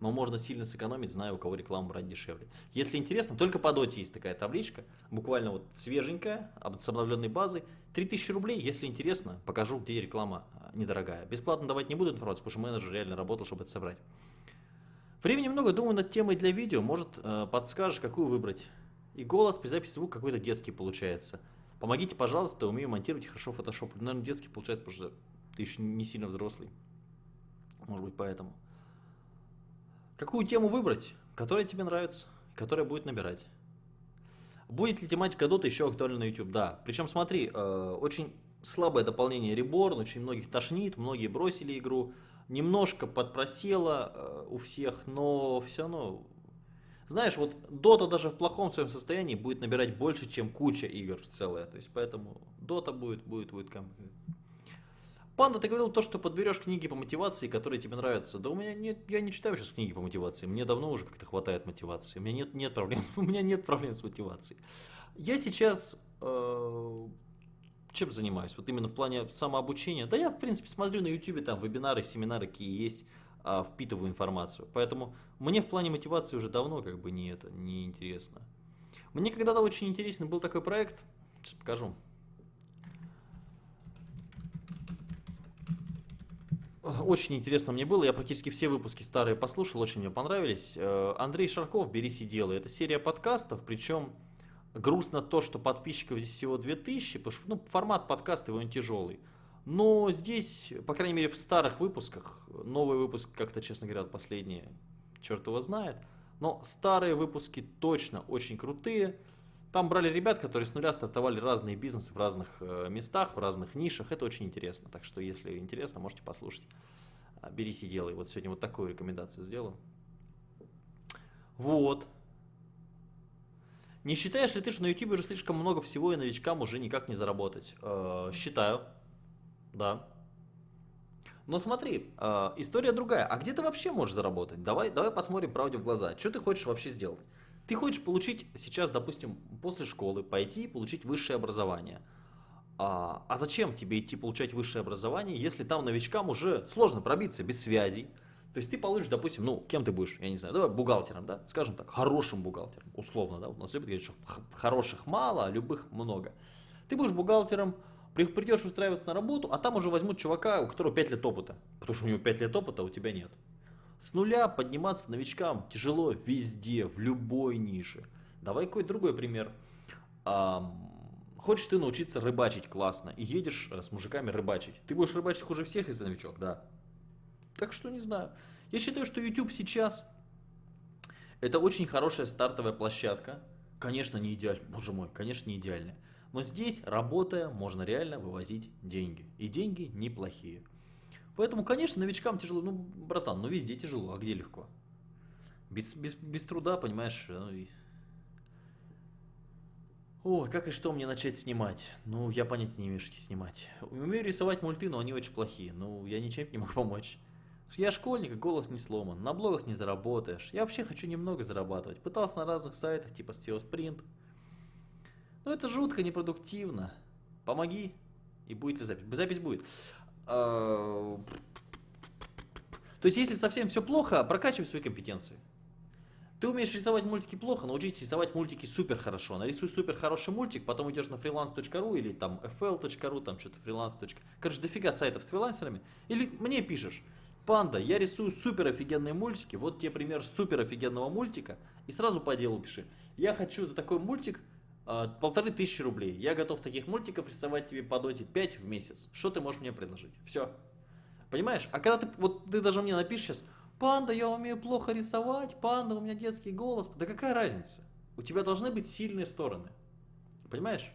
A: Но можно сильно сэкономить, зная, у кого рекламу брать дешевле. Если интересно, только по доте есть такая табличка, буквально вот свеженькая, с обновленной базой. 3000 рублей, если интересно, покажу, где реклама а, недорогая. Бесплатно давать не буду информацию, потому что менеджер реально работал, чтобы это собрать. Времени много, думаю над темой для видео, может э, подскажешь, какую выбрать. И голос при записи звука какой-то детский получается. Помогите, пожалуйста, умею монтировать хорошо Photoshop. Наверное, детский получается, потому что ты еще не сильно взрослый. Может быть, поэтому. Какую тему выбрать, которая тебе нравится, которая будет набирать? Будет ли тематика Dota еще актуальна на YouTube? Да. Причем, смотри, э, очень слабое дополнение Reborn, очень многих тошнит, многие бросили игру. Немножко подпросело э, у всех, но все равно знаешь, вот Dota даже в плохом своем состоянии будет набирать больше, чем куча игр целая. То есть поэтому Dota будет, будет, будет. Панда, ты говорил то, что подберешь книги по мотивации, которые тебе нравятся. Да у меня нет, я не читаю сейчас книги по мотивации. Мне давно уже как-то хватает мотивации. У меня нет, нет проблем, у меня нет проблем с мотивацией. Я сейчас э, чем занимаюсь? Вот именно в плане самообучения. Да я, в принципе, смотрю на YouTube там вебинары, семинары, какие есть а, впитываю информацию. Поэтому мне в плане мотивации уже давно как бы не это, не интересно. Мне когда-то очень интересный был такой проект, сейчас покажу. Очень интересно мне было, я практически все выпуски старые послушал, очень мне понравились. Э, Андрей Шарков «Берись и делай». Это серия подкастов, причем грустно то, что подписчиков здесь всего 2000, потому что ну, формат подкаста его не тяжелый. Но здесь, по крайней мере, в старых выпусках, новый выпуск как-то, честно говоря, последние, черт его знает, но старые выпуски точно очень крутые. Там брали ребят, которые с нуля стартовали разные бизнесы в разных э, местах, в разных нишах. Это очень интересно. Так что, если интересно, можете послушать. А, берись и делай. Вот сегодня вот такую рекомендацию сделаю. Вот. Не считаешь ли ты, что на YouTube уже слишком много всего и новичкам уже никак не заработать? Э, считаю. Да. Но смотри, э, история другая. А где ты вообще можешь заработать? Давай, давай посмотрим правде в глаза. Что ты хочешь вообще сделать? Ты хочешь получить сейчас, допустим, после школы пойти и получить высшее образование. А, а зачем тебе идти получать высшее образование, если там новичкам уже сложно пробиться без связей? То есть ты получишь, допустим, ну, кем ты будешь, я не знаю, давай бухгалтером, да, скажем так, хорошим бухгалтером, условно, да, у нас любят говорить, что хороших мало, а любых много. Ты будешь бухгалтером, Придешь устраиваться на работу, а там уже возьмут чувака, у которого 5 лет опыта. Потому что у него 5 лет опыта, а у тебя нет. С нуля подниматься новичкам тяжело везде, в любой нише. Давай какой-то другой пример. Хочешь ты научиться рыбачить классно и едешь э, с мужиками рыбачить. Ты будешь рыбачить хуже всех, если новичок, да. Так что не знаю. Я считаю, что YouTube сейчас это очень хорошая стартовая площадка. Конечно, не идеальная. Боже мой, конечно, не идеальная. Но здесь, работая, можно реально вывозить деньги. И деньги неплохие. Поэтому, конечно, новичкам тяжело. Ну, братан, ну везде тяжело, а где легко? Без, без, без труда, понимаешь? Ну, и... О, как и что мне начать снимать? Ну, я понятия не имею, что снимать. Умею рисовать мульты, но они очень плохие. Ну, я ничем не могу помочь. Я школьник, голос не сломан, на блогах не заработаешь. Я вообще хочу немного зарабатывать. Пытался на разных сайтах, типа SteoSprint, ну это жутко непродуктивно. Помоги, и будет ли запись? Запись будет. А, то есть, если совсем все плохо, прокачивай свои компетенции. Ты умеешь рисовать мультики плохо, научись рисовать мультики супер хорошо. Нарисуй супер хороший мультик, потом идешь на freelance.ru или там fl.ru, там что-то freelance. Короче, дофига сайтов с фрилансерами. Или мне пишешь, панда, я рисую супер офигенные мультики, вот тебе пример супер офигенного мультика, и сразу по делу пиши. Я хочу за такой мультик полторы тысячи рублей. Я готов таких мультиков рисовать тебе по доте 5 в месяц. Что ты можешь мне предложить? Все. Понимаешь? А когда ты, вот ты даже мне напишешь сейчас, панда, я умею плохо рисовать, панда, у меня детский голос. Да какая разница? У тебя должны быть сильные стороны. Понимаешь?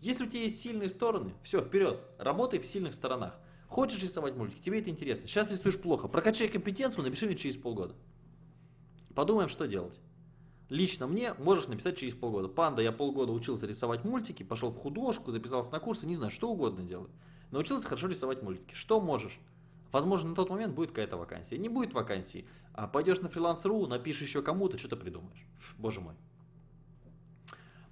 A: Если у тебя есть сильные стороны, все, вперед, работай в сильных сторонах. Хочешь рисовать мультик, тебе это интересно. Сейчас рисуешь плохо, прокачай компетенцию, напиши мне через полгода. Подумаем, что делать. Лично мне можешь написать через полгода. Панда, я полгода учился рисовать мультики, пошел в художку, записался на курсы, не знаю, что угодно делаю. Научился хорошо рисовать мультики. Что можешь? Возможно, на тот момент будет какая-то вакансия. Не будет вакансии, а пойдешь на фриланс.ру, напишешь еще кому-то, что-то придумаешь. Боже мой.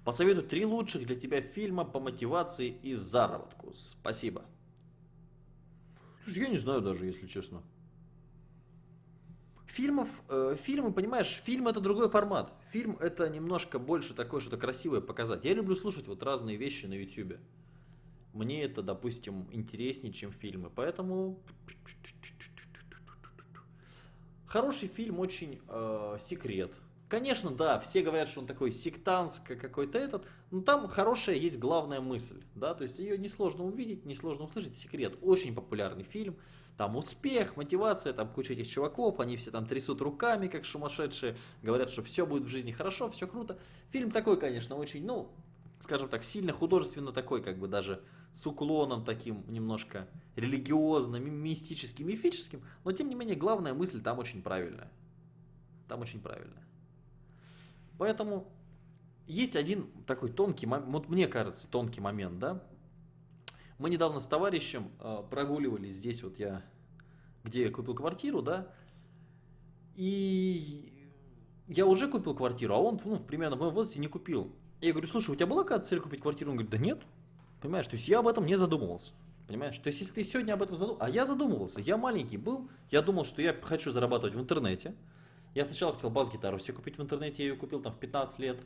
A: Посоветую три лучших для тебя фильма по мотивации и заработку. Спасибо. Слушай, я не знаю даже, если честно. Фильмов, э, фильмы, понимаешь, фильм это другой формат. Фильм это немножко больше такое, что-то красивое показать. Я люблю слушать вот разные вещи на YouTube. Мне это, допустим, интереснее, чем фильмы. Поэтому хороший фильм очень э, секрет. Конечно, да, все говорят, что он такой сектантский какой-то этот, но там хорошая есть главная мысль, да, то есть ее несложно увидеть, несложно услышать, секрет, очень популярный фильм, там успех, мотивация, там куча этих чуваков, они все там трясут руками, как сумасшедшие, говорят, что все будет в жизни хорошо, все круто. Фильм такой, конечно, очень, ну, скажем так, сильно художественно такой, как бы даже с уклоном таким немножко религиозным, мистическим, мифическим, но тем не менее главная мысль там очень правильная. Там очень правильная. Поэтому есть один такой тонкий, вот мне кажется, тонкий момент, да. Мы недавно с товарищем э, прогуливались здесь, вот я, где я купил квартиру, да, и я уже купил квартиру, а он, ну, примерно в моем возрасте не купил. Я говорю, слушай, у тебя была какая-то цель купить квартиру? Он говорит, да нет. Понимаешь, то есть я об этом не задумывался. Понимаешь? То есть если ты сегодня об этом задумался, а я задумывался, я маленький был, я думал, что я хочу зарабатывать в интернете. Я сначала хотел бас-гитару себе купить в интернете, я ее купил там в 15 лет.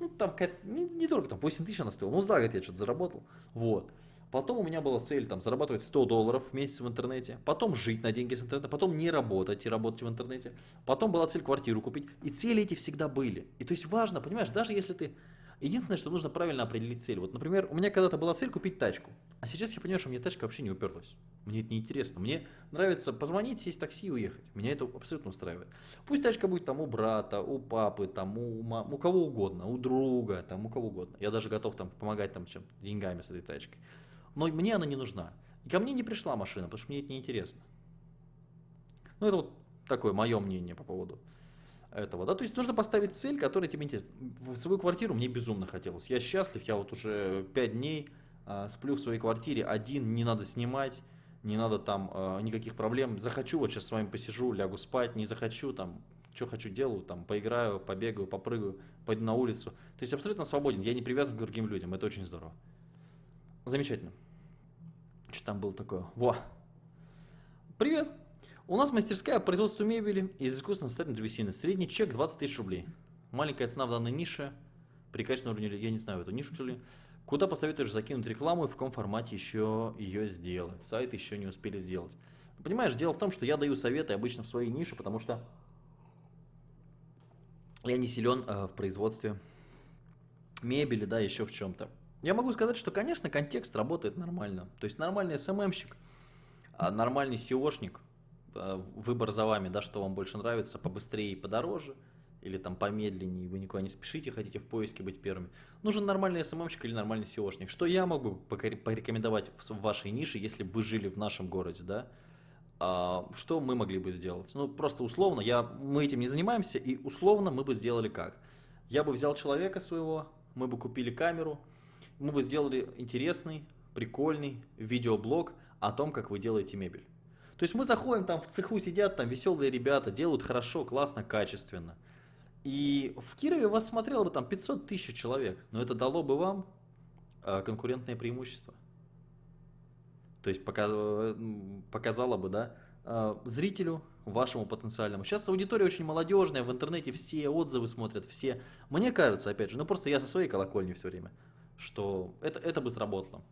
A: Ну, там недорого, не там 8 тысяч она стоила, ну за год я что-то заработал. Вот. Потом у меня была цель там зарабатывать 100 долларов в месяц в интернете, потом жить на деньги с интернета, потом не работать и работать в интернете, потом была цель квартиру купить. И цели эти всегда были. И то есть важно, понимаешь, даже если ты Единственное, что нужно правильно определить цель. Вот, например, у меня когда-то была цель купить тачку, а сейчас я понимаю, что мне тачка вообще не уперлась. Мне это неинтересно. Мне нравится позвонить, сесть в такси и уехать. Меня это абсолютно устраивает. Пусть тачка будет там у брата, у папы, там у, мам, у кого угодно, у друга, там у кого угодно. Я даже готов там помогать там чем деньгами с этой тачкой. Но мне она не нужна. И ко мне не пришла машина, потому что мне это неинтересно. Ну, это вот такое мое мнение по поводу этого, да, то есть нужно поставить цель, которая тебе интересна. В свою квартиру мне безумно хотелось. Я счастлив, я вот уже 5 дней а, сплю в своей квартире, один, не надо снимать, не надо там а, никаких проблем. Захочу, вот сейчас с вами посижу, лягу спать, не захочу, там, что хочу делаю, там, поиграю, побегаю, попрыгаю, пойду на улицу. То есть абсолютно свободен, я не привязан к другим людям, это очень здорово. Замечательно. Что там было такое? Во! Привет! У нас мастерская по производству мебели из искусственно составленной древесины. Средний чек 20 тысяч рублей. Маленькая цена в данной нише. При качественном уровне, я не знаю, эту нишу, что ли. Куда посоветуешь закинуть рекламу и в каком формате еще ее сделать? Сайт еще не успели сделать. Понимаешь, дело в том, что я даю советы обычно в своей нише, потому что я не силен э, в производстве мебели, да, еще в чем-то. Я могу сказать, что, конечно, контекст работает нормально. То есть нормальный СММщик, а нормальный SEOшник – выбор за вами, да, что вам больше нравится, побыстрее и подороже, или там помедленнее, вы никуда не спешите, хотите в поиске быть первыми. Нужен нормальный СММщик или нормальный SEOшник. Что я могу порекомендовать в вашей нише, если бы вы жили в нашем городе, да? А, что мы могли бы сделать? Ну, просто условно, я, мы этим не занимаемся, и условно мы бы сделали как? Я бы взял человека своего, мы бы купили камеру, мы бы сделали интересный, прикольный видеоблог о том, как вы делаете мебель. То есть мы заходим, там в цеху сидят там веселые ребята, делают хорошо, классно, качественно. И в Кирове вас смотрело бы там 500 тысяч человек, но это дало бы вам э, конкурентное преимущество. То есть показало бы, да, э, зрителю, вашему потенциальному. Сейчас аудитория очень молодежная, в интернете все отзывы смотрят, все. Мне кажется, опять же, ну просто я со своей колокольни все время, что это, это бы сработало.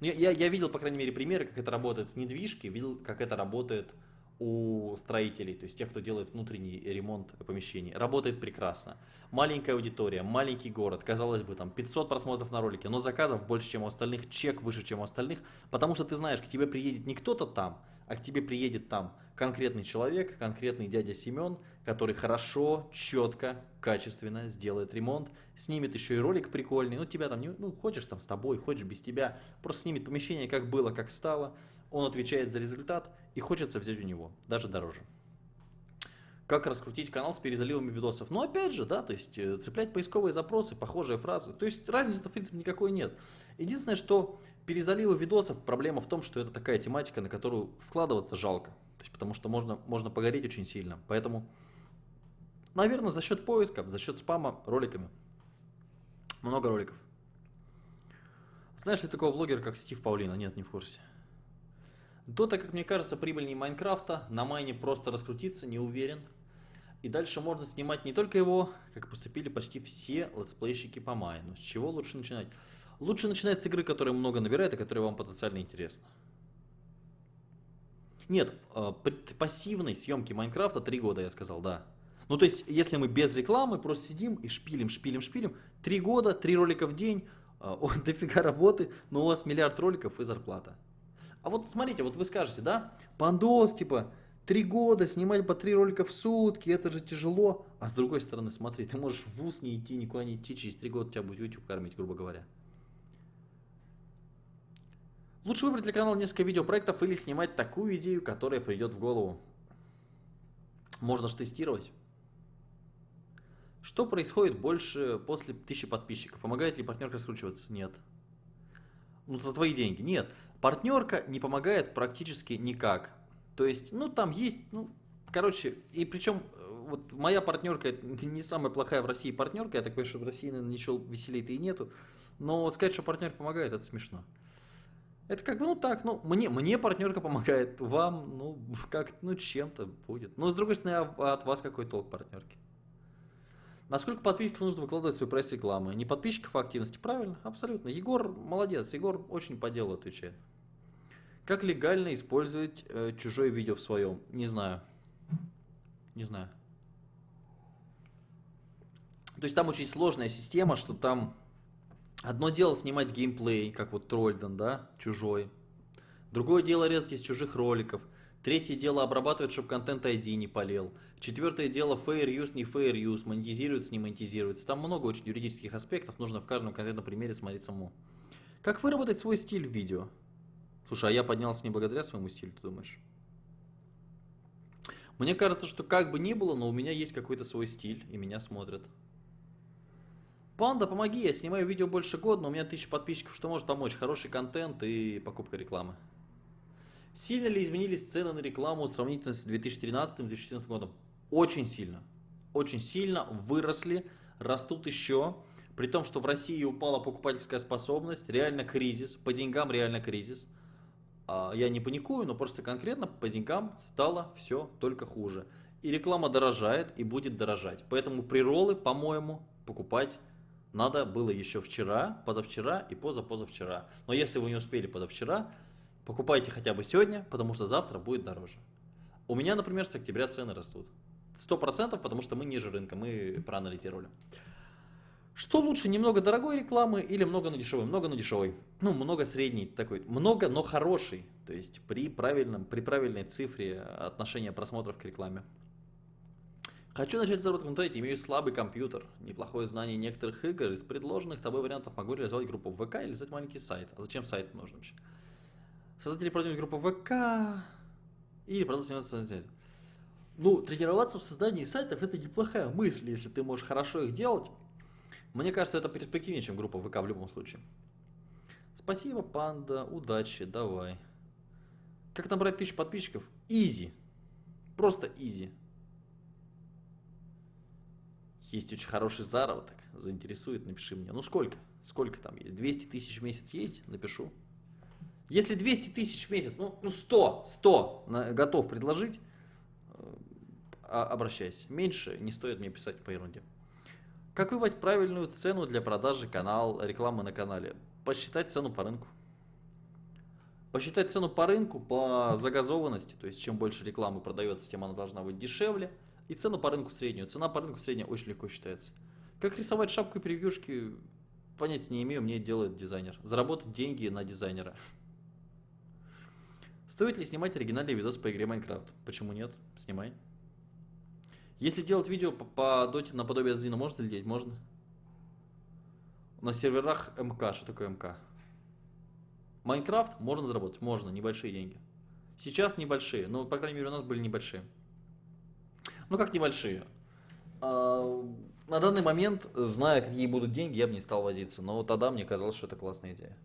A: Ну, я, я, я видел, по крайней мере, примеры, как это работает в недвижке, видел, как это работает у строителей, то есть тех, кто делает внутренний ремонт помещений, работает прекрасно. Маленькая аудитория, маленький город, казалось бы, там 500 просмотров на ролике, но заказов больше, чем у остальных, чек выше, чем у остальных, потому что ты знаешь, к тебе приедет не кто-то там, а к тебе приедет там конкретный человек, конкретный дядя Семен, который хорошо, четко, качественно сделает ремонт, снимет еще и ролик прикольный, ну тебя там, не, ну хочешь там с тобой, хочешь без тебя, просто снимет помещение как было, как стало, он отвечает за результат и хочется взять у него, даже дороже. Как раскрутить канал с перезаливами видосов? Ну, опять же, да, то есть э, цеплять поисковые запросы, похожие фразы. То есть разницы, в принципе, никакой нет. Единственное, что перезаливы видосов, проблема в том, что это такая тематика, на которую вкладываться жалко. Потому что можно, можно погореть очень сильно. Поэтому, наверное, за счет поиска, за счет спама роликами. Много роликов. Знаешь ли такого блогера, как Стив Паулина? Нет, не в курсе. Дота, как мне кажется, прибыльнее Майнкрафта. На майне просто раскрутиться, не уверен. И дальше можно снимать не только его, как поступили почти все летсплейщики по майну. С чего лучше начинать? Лучше начинать с игры, которая много набирает и которая вам потенциально интересна. Нет, э, пассивной съемки Майнкрафта 3 года, я сказал, да. Ну, то есть, если мы без рекламы просто сидим и шпилим, шпилим, шпилим, 3 года, 3 ролика в день, э, дофига работы, но у вас миллиард роликов и зарплата. А вот смотрите, вот вы скажете, да, пандос, типа, три года снимать по три ролика в сутки, это же тяжело. А с другой стороны, смотри, ты можешь в ВУЗ не идти, никуда не идти, через три года тебя будет YouTube кормить, грубо говоря. Лучше выбрать для канала несколько видеопроектов или снимать такую идею, которая придет в голову. Можно же тестировать. Что происходит больше после тысячи подписчиков? Помогает ли партнерка раскручиваться? Нет. Ну, за твои деньги. Нет. Партнерка не помогает практически никак. То есть, ну, там есть, ну, короче, и причем, э, вот моя партнерка не самая плохая в России партнерка, я так понимаю, что в России, наверное, ничего веселее-то и нету, но сказать, что партнер помогает, это смешно. Это как бы, ну так, ну, мне, мне партнерка помогает, вам, ну, как, ну, чем-то будет. Но, с другой стороны, а от вас какой толк партнерки? Насколько подписчиков нужно выкладывать свою пресс-рекламу? Не подписчиков, а активности. Правильно, абсолютно. Егор молодец, Егор очень по делу отвечает. Как легально использовать э, чужое видео в своем? Не знаю. Не знаю. То есть там очень сложная система, что там одно дело снимать геймплей, как вот Трольден, да, чужой. Другое дело резать из чужих роликов. Третье дело обрабатывать, чтобы контент ID не полел. Четвертое дело fair use, не fair use, монетизируется, не монетизируется. Там много очень юридических аспектов, нужно в каждом конкретном примере смотреть самому. Как выработать свой стиль в видео? Слушай, а я поднялся не благодаря своему стилю, ты думаешь? Мне кажется, что как бы ни было, но у меня есть какой-то свой стиль, и меня смотрят. Панда, помоги, я снимаю видео больше года, но у меня тысяча подписчиков, что может помочь? Хороший контент и покупка рекламы. Сильно ли изменились цены на рекламу сравнительно с 2013-2014 годом? Очень сильно. Очень сильно выросли, растут еще. При том, что в России упала покупательская способность, реально кризис, по деньгам реально кризис. А, я не паникую, но просто конкретно по деньгам стало все только хуже. И реклама дорожает и будет дорожать. Поэтому приролы, по-моему, покупать надо было еще вчера, позавчера и позапозавчера. Но если вы не успели позавчера, покупайте хотя бы сегодня, потому что завтра будет дороже. У меня, например, с октября цены растут. 100%, потому что мы ниже рынка, мы проанализировали. Что лучше, немного дорогой рекламы или много, но дешевой? Много, но дешевой. Ну, много средний такой. Много, но хороший. То есть при, правильном, при правильной цифре отношения просмотров к рекламе. Хочу начать заработок в интернете, имею слабый компьютер, неплохое знание некоторых игр. Из предложенных тобой вариантов могу реализовать группу в ВК или создать маленький сайт. А зачем сайт нужен вообще? Создатели продвинуть группу ВК или продолжить сайт. Ну, тренироваться в создании сайтов это неплохая мысль, если ты можешь хорошо их делать мне кажется, это перспективнее, чем группа ВК в любом случае. Спасибо, панда, удачи, давай. Как набрать тысячу подписчиков? Изи. Просто изи. Есть очень хороший заработок. Заинтересует, напиши мне. Ну сколько? Сколько там есть? 200 тысяч в месяц есть? Напишу. Если 200 тысяч в месяц, ну, ну 100, 100 на, готов предложить, э, обращайся. Меньше не стоит мне писать по ерунде. Как выбрать правильную цену для продажи канал, рекламы на канале? Посчитать цену по рынку. посчитать цену по рынку, по загазованности, то есть чем больше рекламы продается, тем она должна быть дешевле, и цену по рынку среднюю. Цена по рынку средняя очень легко считается. Как рисовать шапку и превьюшки, понятия не имею, мне делает дизайнер. Заработать деньги на дизайнера. Стоит ли снимать оригинальный видос по игре Майнкрафт? Почему нет? Снимай. Если делать видео по, по доте наподобие Зина, можно ли делать? Можно. На серверах МК. Что такое МК? Майнкрафт можно заработать? Можно, небольшие деньги. Сейчас небольшие, но, по крайней мере, у нас были небольшие. Ну, как небольшие? А, на данный момент, зная, какие будут деньги, я бы не стал возиться. Но тогда мне казалось, что это классная идея.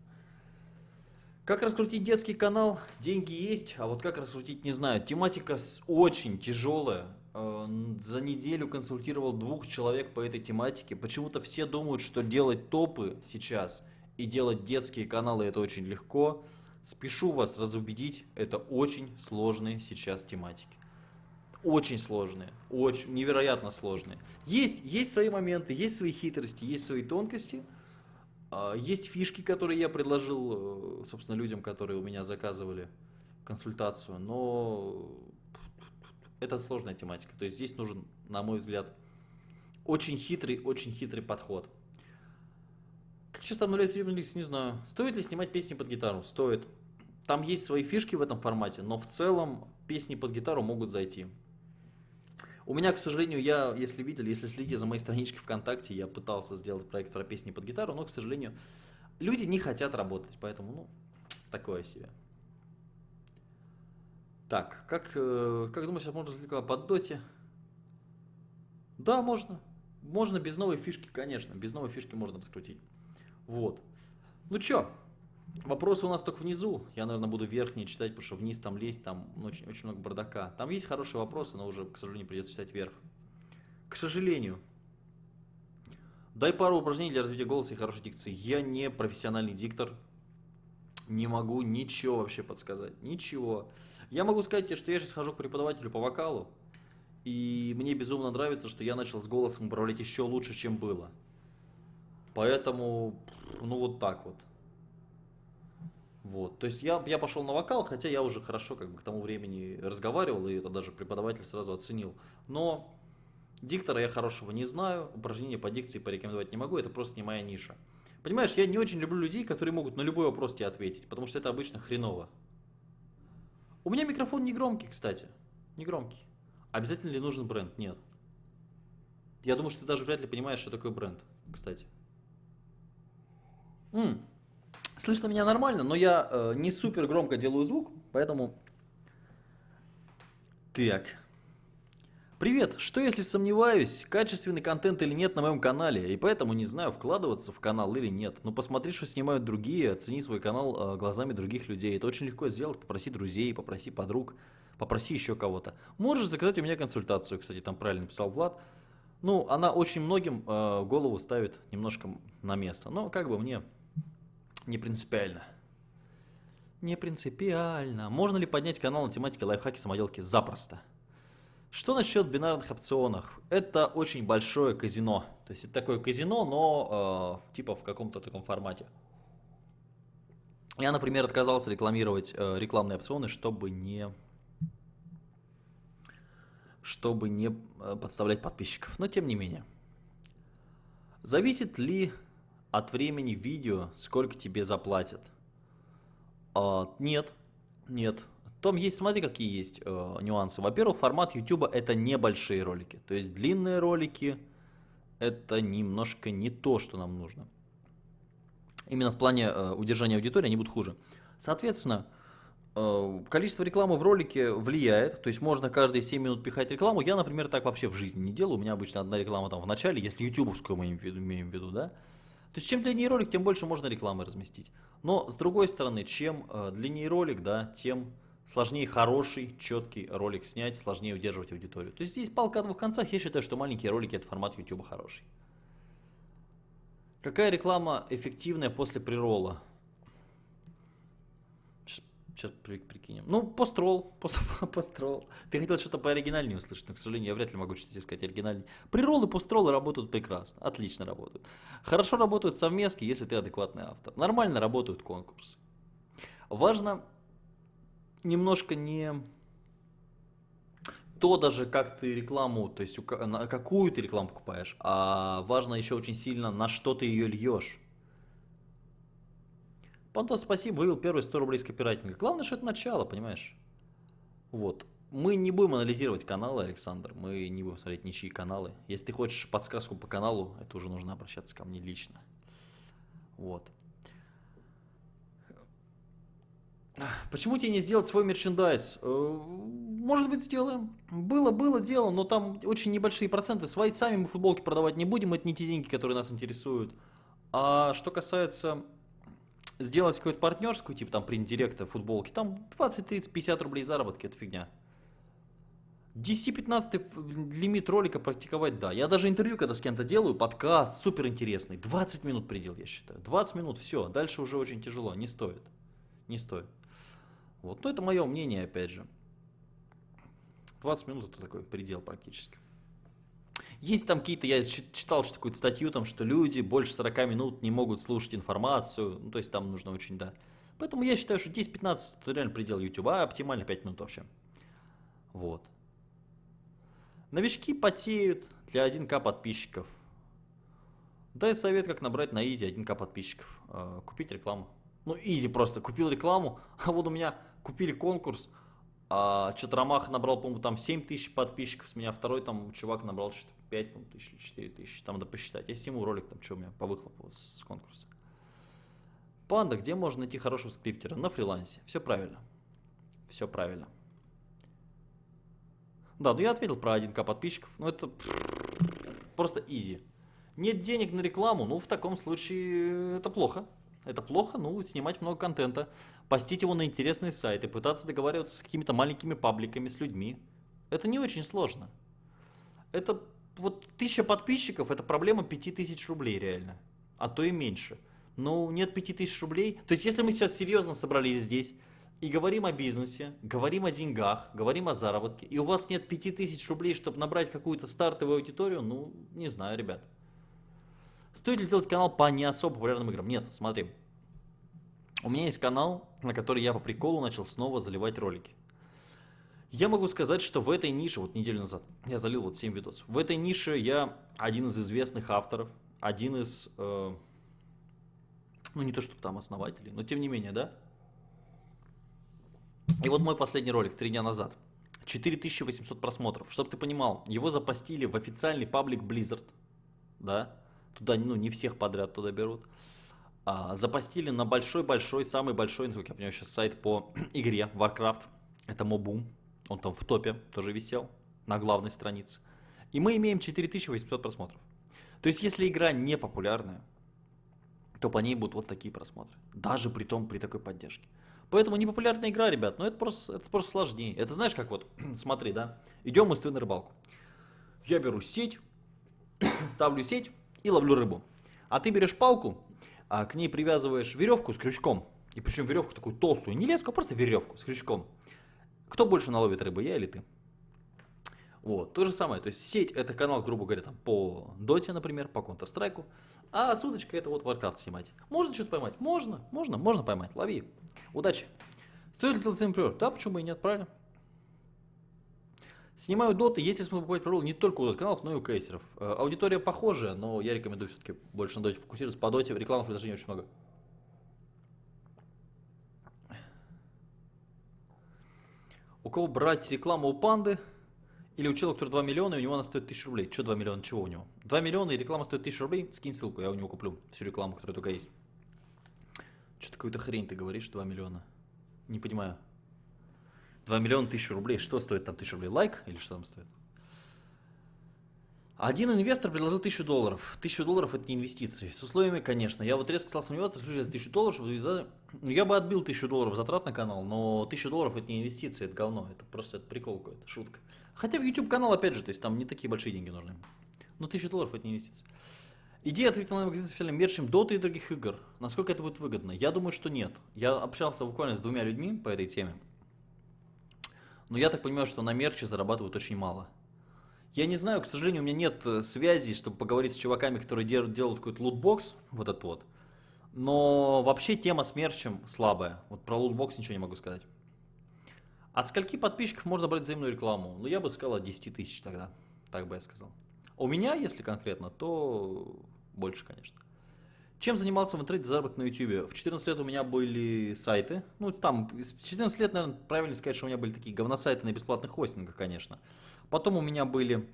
A: Как раскрутить детский канал? Деньги есть, а вот как раскрутить, не знаю. Тематика очень тяжелая. Э, за неделю консультировал двух человек по этой тематике. Почему-то все думают, что делать топы сейчас и делать детские каналы это очень легко. Спешу вас разубедить, это очень сложные сейчас тематики. Очень сложные, очень невероятно сложные. Есть, есть свои моменты, есть свои хитрости, есть свои тонкости – есть фишки, которые я предложил, э, собственно, людям, которые у меня заказывали консультацию, но это сложная тематика. То есть здесь нужен, на мой взгляд, очень хитрый, очень хитрый подход. Как часто обновляется YouTube не знаю. Стоит ли снимать песни под гитару? Стоит. Там есть свои фишки в этом формате, но в целом песни под гитару могут зайти. У меня, к сожалению, я, если видели, если следите за моей страничкой ВКонтакте, я пытался сделать проект про песни под гитару, но, к сожалению, люди не хотят работать, поэтому, ну, такое себе. Так, как, э, как думаешь, можно развлекать под доте? Да, можно. Можно без новой фишки, конечно. Без новой фишки можно раскрутить. Вот. Ну чё, Вопросы у нас только внизу. Я, наверное, буду верхние читать, потому что вниз там лезть, там очень, очень много бардака. Там есть хорошие вопросы, но уже, к сожалению, придется читать вверх. К сожалению. Дай пару упражнений для развития голоса и хорошей дикции. Я не профессиональный диктор. Не могу ничего вообще подсказать. Ничего. Я могу сказать тебе, что я сейчас хожу к преподавателю по вокалу. И мне безумно нравится, что я начал с голосом управлять еще лучше, чем было. Поэтому, ну вот так вот. Вот. То есть я, я пошел на вокал, хотя я уже хорошо как бы к тому времени разговаривал, и это даже преподаватель сразу оценил. Но диктора я хорошего не знаю, упражнения по дикции порекомендовать не могу, это просто не моя ниша. Понимаешь, я не очень люблю людей, которые могут на любой вопрос тебе ответить, потому что это обычно хреново. У меня микрофон не громкий, кстати. Не громкий. Обязательно ли нужен бренд? Нет. Я думаю, что ты даже вряд ли понимаешь, что такое бренд, кстати. М, Слышно меня нормально, но я э, не супер громко делаю звук, поэтому... Так. Привет, что если сомневаюсь, качественный контент или нет на моем канале, и поэтому не знаю, вкладываться в канал или нет. Но посмотри, что снимают другие, оцени свой канал э, глазами других людей. Это очень легко сделать, попроси друзей, попроси подруг, попроси еще кого-то. Можешь заказать у меня консультацию, кстати, там правильно писал Влад. Ну, она очень многим э, голову ставит немножко на место. Но как бы мне не принципиально. Не принципиально. Можно ли поднять канал на тематике лайфхаки самоделки? Запросто. Что насчет бинарных опционов? Это очень большое казино. То есть это такое казино, но э, типа в каком-то таком формате. Я, например, отказался рекламировать э, рекламные опционы, чтобы не чтобы не э, подставлять подписчиков. Но тем не менее. Зависит ли от времени видео, сколько тебе заплатят. А, нет, нет. Там есть, смотри, какие есть э, нюансы. Во-первых, формат YouTube это небольшие ролики. То есть длинные ролики это немножко не то, что нам нужно. Именно в плане э, удержания аудитории они будут хуже. Соответственно, э, количество рекламы в ролике влияет. То есть можно каждые 7 минут пихать рекламу. Я, например, так вообще в жизни не делаю. У меня обычно одна реклама там в начале, если ютубовскую мы имеем в виду, да. То есть чем длиннее ролик, тем больше можно рекламы разместить. Но с другой стороны, чем э, длиннее ролик, да, тем сложнее хороший, четкий ролик снять, сложнее удерживать аудиторию. То есть здесь палка о двух концах. Я считаю, что маленькие ролики это формат YouTube хороший. Какая реклама эффективная после приролла? Сейчас прикинем. Ну, построл, построл. Ты хотел что-то по оригинальнее услышать, но, к сожалению, я вряд ли могу что-то сказать оригинальнее. Приролы, постролы работают прекрасно, отлично работают. Хорошо работают совместки, если ты адекватный автор. Нормально работают конкурсы. Важно немножко не то даже, как ты рекламу, то есть какую ты рекламу покупаешь, а важно еще очень сильно, на что ты ее льешь. Пантос, спасибо, вывел первые 100 рублей с копирайтинга. Главное, что это начало, понимаешь? Вот. Мы не будем анализировать каналы, Александр, мы не будем смотреть ничьи каналы. Если ты хочешь подсказку по каналу, это уже нужно обращаться ко мне лично. Вот. Почему тебе не сделать свой мерчендайз? Э, может быть, сделаем. Было, было дело, но там очень небольшие проценты. Свои сами мы футболки продавать не будем, это не те деньги, которые нас интересуют. А что касается сделать какую-то партнерскую, типа там принт директа футболки, там 20, 30, 50 рублей заработки, это фигня. 10-15 лимит ролика практиковать, да. Я даже интервью, когда с кем-то делаю, подкаст, супер интересный. 20 минут предел, я считаю. 20 минут, все. Дальше уже очень тяжело, не стоит. Не стоит. Вот, но это мое мнение, опять же. 20 минут это такой предел практически. Есть там какие-то, я читал что какую-то статью, там, что люди больше 40 минут не могут слушать информацию, ну, то есть там нужно очень, да. Поэтому я считаю, что 10-15 это реально предел YouTube, а оптимально 5 минут вообще. Вот. Новички потеют для 1К подписчиков. Дай совет, как набрать на Изи 1К подписчиков. Э, купить рекламу. Ну, Изи просто. Купил рекламу, а вот у меня купили конкурс, а что-то Ромаха набрал, по-моему, там 7 тысяч подписчиков с меня, второй там чувак набрал что-то 5 по тысяч или 4 тысячи, там надо посчитать. Я сниму ролик, там что у меня по выхлопу с конкурса. Панда, где можно найти хорошего скриптера? На фрилансе. Все правильно. Все правильно. Да, ну я ответил про 1к подписчиков, но это просто изи. Нет денег на рекламу, ну в таком случае это плохо. Это плохо, ну, снимать много контента, постить его на интересные сайты, пытаться договариваться с какими-то маленькими пабликами, с людьми. Это не очень сложно. Это вот тысяча подписчиков, это проблема пяти тысяч рублей реально, а то и меньше. Ну, нет пяти тысяч рублей. То есть, если мы сейчас серьезно собрались здесь и говорим о бизнесе, говорим о деньгах, говорим о заработке, и у вас нет пяти тысяч рублей, чтобы набрать какую-то стартовую аудиторию, ну, не знаю, ребят. Стоит ли делать канал по не особо популярным играм? Нет, смотри. У меня есть канал, на который я по приколу начал снова заливать ролики. Я могу сказать, что в этой нише, вот неделю назад, я залил вот 7 видосов. В этой нише я один из известных авторов, один из, э, ну не то чтобы там основателей, но тем не менее, да. И вот мой последний ролик, три дня назад. 4800 просмотров. Чтобы ты понимал, его запостили в официальный паблик Blizzard, да, туда ну, не всех подряд туда берут. А, запостили на большой-большой, самый большой, насколько я понимаю, сейчас сайт по игре Warcraft. Это Mobum. Он там в топе тоже висел на главной странице. И мы имеем 4800 просмотров. То есть, если игра не популярная, то по ней будут вот такие просмотры. Даже при том, при такой поддержке. Поэтому непопулярная игра, ребят, но это просто, это просто сложнее. Это знаешь, как вот, смотри, да, идем мы с тобой на рыбалку. Я беру сеть, ставлю сеть, и ловлю рыбу. А ты берешь палку, а к ней привязываешь веревку с крючком. И причем веревку такую толстую, не леску, а просто веревку с крючком. Кто больше наловит рыбы, я или ты? Вот, то же самое, то есть сеть это канал, грубо говоря, там по доте, например, по Counter-Strike, а судочка это вот Warcraft снимать. Можно что-то поймать? Можно, можно, можно поймать, лови. Удачи. Стоит ли приор? Да, почему бы и нет, правильно? Снимаю доты, если смысл покупать пророл не только у дот-каналов, но и у кейсеров. Э, аудитория похожая, но я рекомендую все-таки больше на доте фокусироваться. По доте рекламных предложений очень много. У кого брать рекламу у панды или у человека, который 2 миллиона, и у него она стоит 1000 рублей. Что 2 миллиона, чего у него? 2 миллиона и реклама стоит 1000 рублей, скинь ссылку, я у него куплю всю рекламу, которая только есть. Что-то какую-то хрень ты говоришь, 2 миллиона. Не понимаю. 2 миллиона тысяч рублей. Что стоит там тысяча рублей? Лайк или что там стоит? Один инвестор предложил тысячу долларов. Тысячу долларов это не инвестиции. С условиями, конечно. Я вот резко стал сомневаться, слушай, за тысячу долларов, чтобы... Ну, я бы отбил тысячу долларов затрат на канал, но тысяча долларов это не инвестиции, это говно. Это просто это прикол какой-то, шутка. Хотя в YouTube канал, опять же, то есть там не такие большие деньги нужны. Но тысяча долларов это не инвестиции. Идея открыть онлайн-магазин с официальным мерчем Dota и других игр. Насколько это будет выгодно? Я думаю, что нет. Я общался буквально с двумя людьми по этой теме. Но я так понимаю, что на мерче зарабатывают очень мало. Я не знаю, к сожалению, у меня нет э, связи, чтобы поговорить с чуваками, которые делают, делают какой-то лутбокс, вот этот вот. Но вообще тема с мерчем слабая. Вот про лутбокс ничего не могу сказать. От скольки подписчиков можно брать взаимную рекламу? Ну, я бы сказал от 10 тысяч тогда. Так бы я сказал. У меня, если конкретно, то больше, конечно. Чем занимался в интернете заработок на YouTube? В 14 лет у меня были сайты. Ну, там, с 14 лет, наверное, правильно сказать, что у меня были такие говносайты на бесплатных хостингах, конечно. Потом у меня были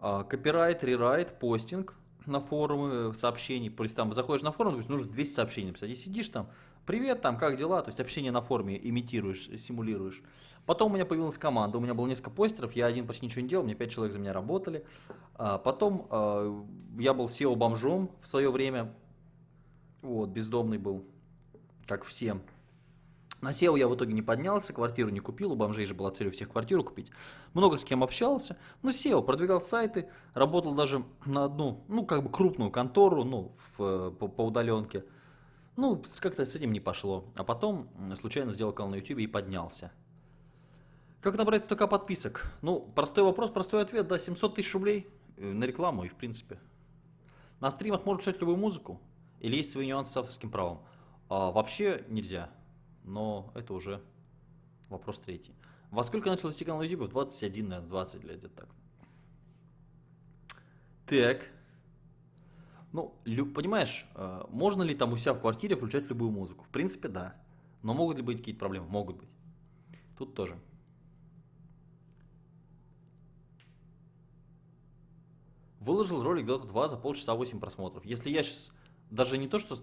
A: а, копирайт, рерайт, постинг на форумы сообщений. То есть там заходишь на форум, то есть нужно 200 сообщений написать. И сидишь там, привет, там, как дела? То есть общение на форуме имитируешь, симулируешь. Потом у меня появилась команда, у меня было несколько постеров, я один почти ничего не делал, мне 5 человек за меня работали. А, потом а, я был SEO-бомжом в свое время, вот, бездомный был, как всем. На SEO я в итоге не поднялся, квартиру не купил, у бомжей же была цель у всех квартиру купить. Много с кем общался, но SEO, продвигал сайты, работал даже на одну, ну, как бы крупную контору, ну, в, по, по удаленке. Ну, как-то с этим не пошло. А потом случайно сделал канал на YouTube и поднялся. Как набрать столько подписок? Ну, простой вопрос, простой ответ, да, 700 тысяч рублей э, на рекламу и в принципе. На стримах можно писать любую музыку, или есть свои нюансы с авторским правом. А, вообще нельзя, но это уже вопрос третий. Во сколько начал вести канал на YouTube? В 21, наверное, 20 лет, где-то так. Так. Ну, понимаешь, э, можно ли там у себя в квартире включать любую музыку? В принципе, да. Но могут ли быть какие-то проблемы? Могут быть. Тут тоже. Выложил ролик Dota 2 за полчаса 8 просмотров. Если я сейчас даже не то, что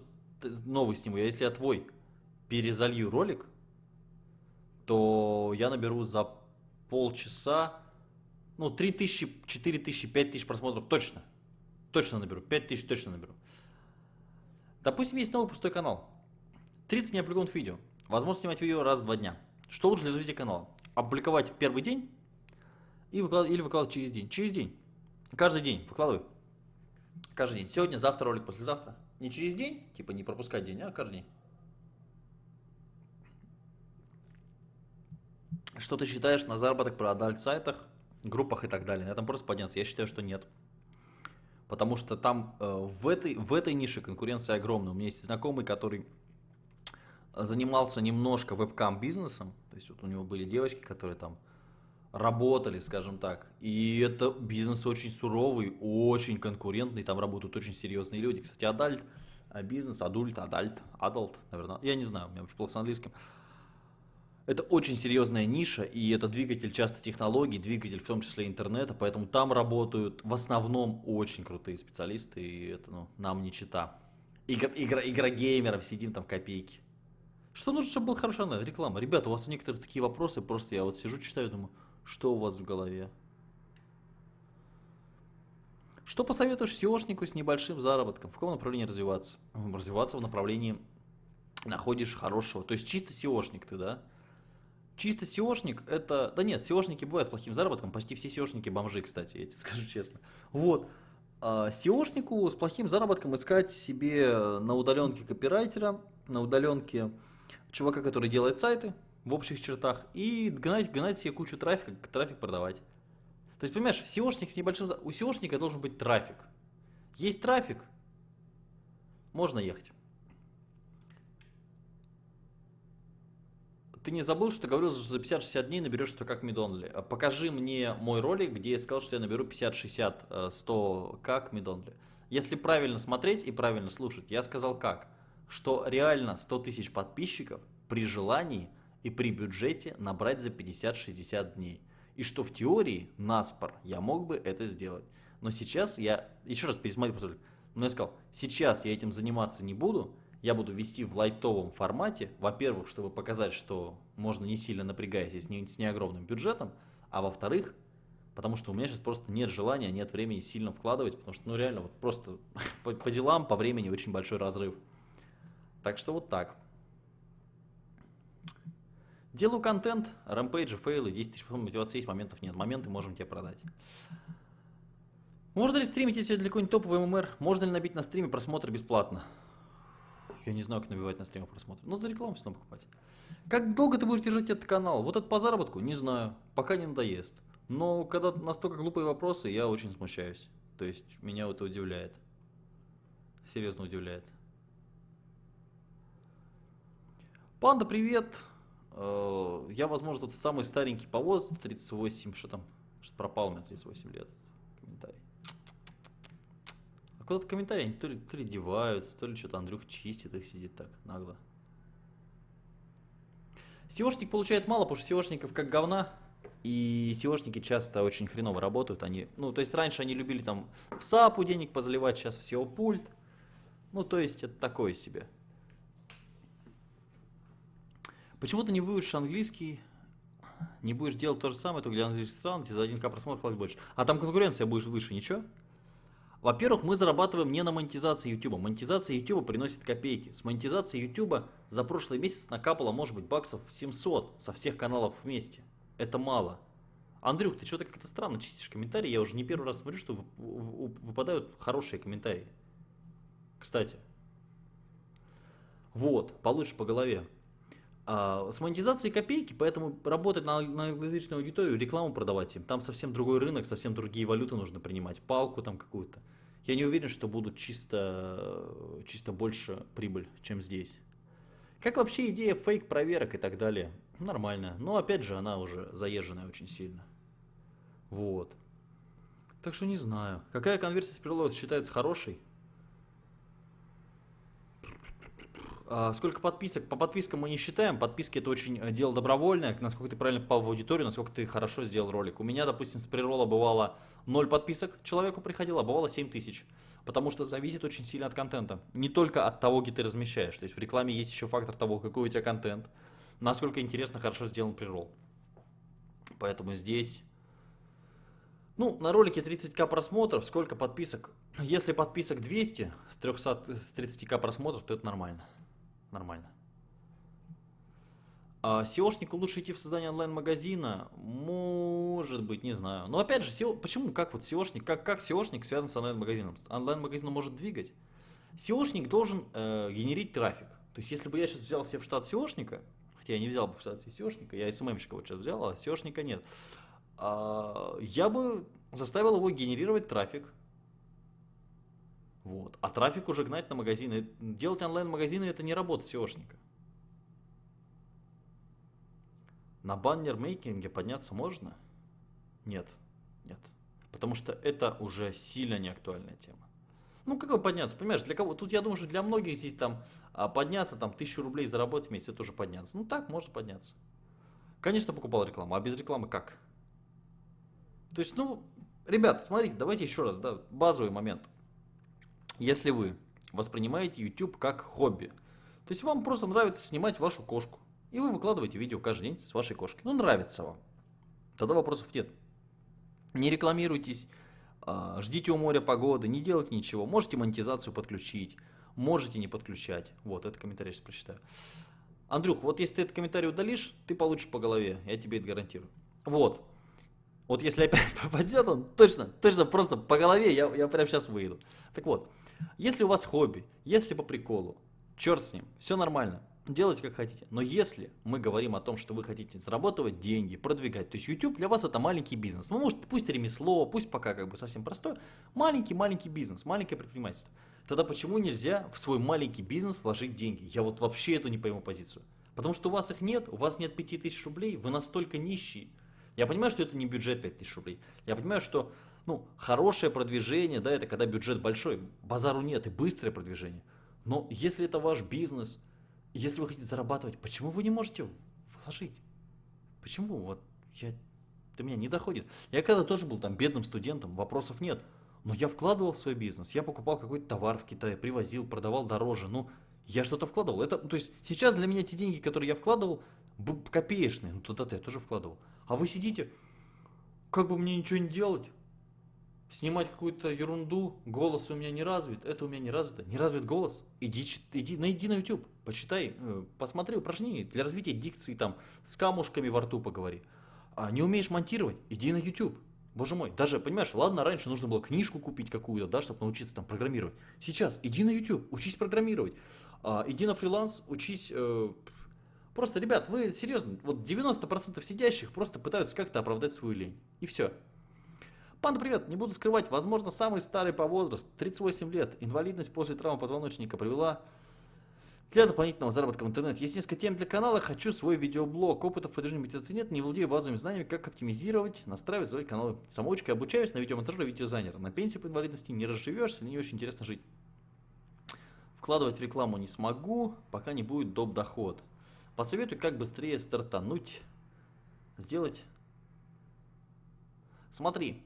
A: новый сниму, а если я твой перезалью ролик, то я наберу за полчаса, ну, 3000, 4000, 5000 просмотров точно. Точно наберу, 5000 точно наберу. Допустим, есть новый пустой канал. 30 неопубликованных видео. Возможно снимать видео раз в два дня. Что лучше для развития канала? Опубликовать в первый день и выклад... или выкладывать через день. Через день. Каждый день выкладывай. Каждый день. Сегодня, завтра ролик, послезавтра. Не через день, типа не пропускать день, а каждый день. Что ты считаешь на заработок про адальт-сайтах, группах и так далее? На этом просто подняться. Я считаю, что нет. Потому что там э, в, этой, в этой нише конкуренция огромная. У меня есть знакомый, который занимался немножко вебкам бизнесом. То есть вот у него были девочки, которые там работали, скажем так. И это бизнес очень суровый, очень конкурентный, там работают очень серьезные люди. Кстати, adult, а бизнес, adult, adult, adult, наверное, я не знаю, у меня очень плохо с английским. Это очень серьезная ниша, и это двигатель часто технологий, двигатель в том числе интернета, поэтому там работают в основном очень крутые специалисты, и это ну, нам не чета. Игра, игра, игра геймеров, сидим там копейки. Что нужно, чтобы был хорошая реклама? Ребята, у вас у некоторых такие вопросы, просто я вот сижу, читаю, думаю, что у вас в голове? Что посоветуешь SEOшнику с небольшим заработком? В каком направлении развиваться? Развиваться в направлении находишь хорошего. То есть чисто SEOшник ты, да? Чисто SEOшник это... Да нет, SEOшники бывают с плохим заработком. Почти все SEOшники бомжи, кстати, я тебе скажу честно. Вот. А SEOшнику с плохим заработком искать себе на удаленке копирайтера, на удаленке чувака, который делает сайты, в общих чертах и гнать, гнать себе кучу трафика, трафик продавать. То есть, понимаешь, SEOшник с небольшим... У SEOшника должен быть трафик. Есть трафик, можно ехать. Ты не забыл, что говорил, что за 50-60 дней наберешь 100 как Мидонли. Покажи мне мой ролик, где я сказал, что я наберу 50-60, 100 как Мидонли. Если правильно смотреть и правильно слушать, я сказал как? Что реально 100 тысяч подписчиков при желании – и при бюджете набрать за 50-60 дней. И что в теории, наспор, я мог бы это сделать. Но сейчас я, еще раз пересмотрю, но я сказал, сейчас я этим заниматься не буду, я буду вести в лайтовом формате, во-первых, чтобы показать, что можно не сильно напрягаясь с не, с не огромным бюджетом, а во-вторых, потому что у меня сейчас просто нет желания, нет времени сильно вкладывать, потому что, ну реально, вот просто по, по делам, по времени очень большой разрыв. Так что вот так. Делаю контент, рампейджи, фейлы, 10 тысяч мотивации есть, моментов нет. Моменты можем тебе продать. Можно ли стримить, если для какой-нибудь топовый ММР? Можно ли набить на стриме просмотр бесплатно? Я не знаю, как набивать на стриме просмотр. Ну, за рекламу все равно покупать. Как долго ты будешь держать этот канал? Вот это по заработку? Не знаю. Пока не надоест. Но когда настолько глупые вопросы, я очень смущаюсь. То есть, меня это удивляет. Серьезно удивляет. Панда, привет. Э, я, возможно, тут самый старенький по возрасту, 38, что там, что пропал у меня 38 лет. А куда-то комментарии, они то ли, то ли деваются, то ли что-то Андрюх чистит их, сидит так нагло. SEOшник получает мало, потому что SEOшников как говна, и SEOшники часто очень хреново работают. Они, ну, то есть раньше они любили там в SAP денег позаливать, сейчас в SEO пульт. Ну, то есть это такое себе. Почему ты не выучишь английский, не будешь делать то же самое, только для английских стран, где за 1к просмотр платить больше. А там конкуренция будет выше, ничего? Во-первых, мы зарабатываем не на монетизации YouTube. Монетизация YouTube приносит копейки. С монетизацией YouTube за прошлый месяц накапало, может быть, баксов 700 со всех каналов вместе. Это мало. Андрюх, ты что-то как-то странно чистишь комментарии. Я уже не первый раз смотрю, что выпадают хорошие комментарии. Кстати. Вот, получишь по голове. А, с монетизацией копейки, поэтому работать на, на англоязычную аудиторию, рекламу продавать им, там совсем другой рынок, совсем другие валюты нужно принимать, палку там какую-то. Я не уверен, что будут чисто, чисто больше прибыль, чем здесь. Как вообще идея фейк проверок и так далее? Нормально. Но опять же, она уже заезженная очень сильно. Вот. Так что не знаю. Какая конверсия с перелота считается хорошей? А, сколько подписок? По подпискам мы не считаем. Подписки это очень э, дело добровольное. Насколько ты правильно попал в аудиторию, насколько ты хорошо сделал ролик. У меня, допустим, с прирола бывало 0 подписок человеку приходило, а бывало 7 тысяч. Потому что зависит очень сильно от контента. Не только от того, где ты размещаешь. То есть в рекламе есть еще фактор того, какой у тебя контент. Насколько интересно, хорошо сделан прирол. Поэтому здесь... Ну, на ролике 30к просмотров, сколько подписок? Если подписок 200 с, 300, с 30к просмотров, то это нормально нормально. А SEOшнику лучше идти в создание онлайн-магазина? Может быть, не знаю. Но опять же, SEO, почему, как вот SEOшник, как, как SEOшник связан с онлайн-магазином? Онлайн-магазин может двигать. SEOшник должен э, генерить трафик. То есть, если бы я сейчас взял себе в штат SEOшника, хотя я не взял бы в штат SEOшника, я SMM-щика вот сейчас взял, а SEOшника нет, э, я бы заставил его генерировать трафик, вот. А трафик уже гнать на магазины. Делать онлайн-магазины это не работа SEOшника. На баннер-мейкинге подняться можно? Нет. Нет. Потому что это уже сильно неактуальная тема. Ну, какой подняться, понимаешь, для кого? Тут я думаю, что для многих здесь там а, подняться, там, тысячу рублей заработать в месяц, это уже подняться. Ну, так, можно подняться. Конечно, покупал рекламу, а без рекламы как? То есть, ну, ребят, смотрите, давайте еще раз, да, базовый момент. Если вы воспринимаете YouTube как хобби, то есть вам просто нравится снимать вашу кошку, и вы выкладываете видео каждый день с вашей кошкой, ну нравится вам, тогда вопросов нет. Не рекламируйтесь, а, ждите у моря погоды, не делайте ничего, можете монетизацию подключить, можете не подключать. Вот, этот комментарий сейчас прочитаю. Андрюх, вот если ты этот комментарий удалишь, ты получишь по голове, я тебе это гарантирую. Вот. Вот если опять попадет он, точно, точно просто по голове я, я прямо сейчас выйду. Так вот, если у вас хобби, если по приколу, черт с ним, все нормально, делайте как хотите. Но если мы говорим о том, что вы хотите зарабатывать деньги, продвигать, то есть YouTube для вас это маленький бизнес. Ну, может, пусть ремесло, пусть пока как бы совсем простое, маленький-маленький бизнес, маленькое предпринимательство. Тогда почему нельзя в свой маленький бизнес вложить деньги? Я вот вообще эту не пойму позицию. Потому что у вас их нет, у вас нет 5000 рублей, вы настолько нищие. Я понимаю, что это не бюджет 5000 рублей. Я понимаю, что ну, хорошее продвижение, да, это когда бюджет большой, базару нет и быстрое продвижение. Но если это ваш бизнес, если вы хотите зарабатывать, почему вы не можете вложить? Почему? Вот я, до меня не доходит. Я когда тоже был там бедным студентом, вопросов нет. Но я вкладывал в свой бизнес, я покупал какой-то товар в Китае, привозил, продавал дороже. Ну, я что-то вкладывал. Это, то есть сейчас для меня те деньги, которые я вкладывал, копеечные. Ну, туда-то я тоже вкладывал. А вы сидите, как бы мне ничего не делать? Снимать какую-то ерунду, голос у меня не развит, это у меня не развито. Не развит голос, иди, иди, найди на YouTube, почитай, э, посмотри упражнения для развития дикции, там, с камушками во рту поговори. А не умеешь монтировать, иди на YouTube. Боже мой, даже, понимаешь, ладно, раньше нужно было книжку купить какую-то, да, чтобы научиться там программировать. Сейчас иди на YouTube, учись программировать. А, иди на фриланс, учись... Э, просто, ребят, вы серьезно, вот 90% сидящих просто пытаются как-то оправдать свою лень. И все. Панда, привет! Не буду скрывать, возможно, самый старый по возрасту, 38 лет. Инвалидность после травмы позвоночника привела Для дополнительного заработка в интернете есть несколько тем для канала. Хочу свой видеоблог. Опыта в продвижении медитации нет. Не владею базовыми знаниями, как оптимизировать, настраивать свой канал. Самоучкой обучаюсь на видеомонтаже и видеозайнера. На пенсию по инвалидности не разживешься, не очень интересно жить. Вкладывать рекламу не смогу, пока не будет доп. доход. Посоветуй, как быстрее стартануть. Сделать. Смотри,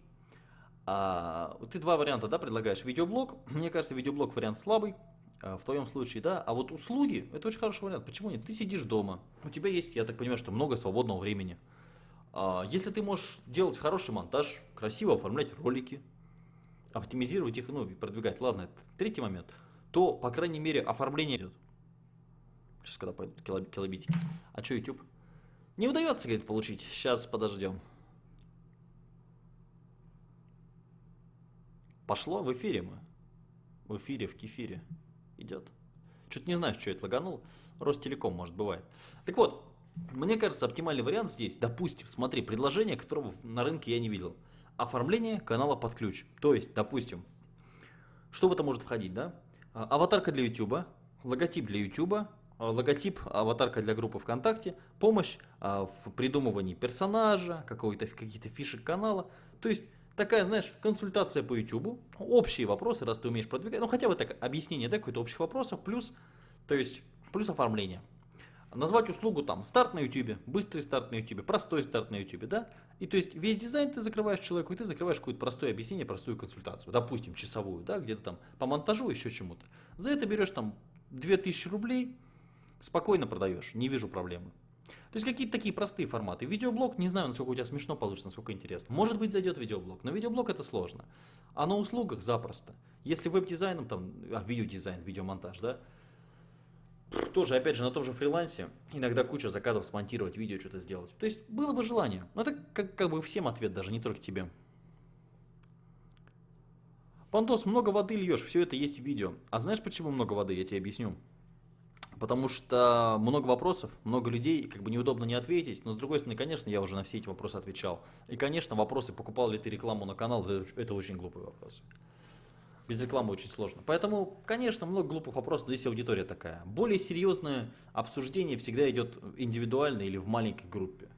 A: а, ты два варианта да, предлагаешь. Видеоблог. Мне кажется, видеоблог вариант слабый. А, в твоем случае, да, а вот услуги, это очень хороший вариант. Почему нет? Ты сидишь дома, у тебя есть, я так понимаю, что много свободного времени. А, если ты можешь делать хороший монтаж, красиво оформлять ролики, оптимизировать их, ну и продвигать, ладно, это третий момент, то, по крайней мере, оформление идет. Сейчас, когда пойдут килобитики. А что YouTube? Не удается, говорит, получить. Сейчас подождем. Пошло в эфире мы. В эфире, в кефире идет. Что-то не знаю, что это лаганул. Ростелеком, может, бывает. Так вот, мне кажется, оптимальный вариант здесь, допустим, смотри, предложение, которого на рынке я не видел. Оформление канала под ключ. То есть, допустим, что в это может входить, да? А, аватарка для YouTube, логотип для YouTube, а, логотип, аватарка для группы ВКонтакте, помощь а, в придумывании персонажа, какие-то фишек канала. То есть такая, знаешь, консультация по YouTube, общие вопросы, раз ты умеешь продвигать, ну хотя бы так, объяснение, да, какой-то общих вопросов, плюс, то есть, плюс оформление. Назвать услугу там старт на YouTube, быстрый старт на YouTube, простой старт на YouTube, да? И то есть весь дизайн ты закрываешь человеку, и ты закрываешь какое-то простое объяснение, простую консультацию, допустим, часовую, да, где-то там по монтажу, еще чему-то. За это берешь там 2000 рублей, спокойно продаешь, не вижу проблемы. То есть какие-то такие простые форматы. Видеоблог, не знаю, насколько у тебя смешно получится, насколько интересно. Может быть зайдет видеоблог, но видеоблог это сложно. А на услугах запросто. Если веб-дизайном, там, а, видеодизайн, видеомонтаж, да, тоже, опять же, на том же фрилансе иногда куча заказов смонтировать видео, что-то сделать. То есть было бы желание. Но это как, как бы всем ответ даже, не только тебе. Пандос, много воды льешь, все это есть в видео. А знаешь, почему много воды? Я тебе объясню. Потому что много вопросов, много людей, как бы неудобно не ответить. Но с другой стороны, конечно, я уже на все эти вопросы отвечал. И, конечно, вопросы, покупал ли ты рекламу на канал, это, очень глупый вопрос. Без рекламы очень сложно. Поэтому, конечно, много глупых вопросов, но здесь аудитория такая. Более серьезное обсуждение всегда идет индивидуально или в маленькой группе.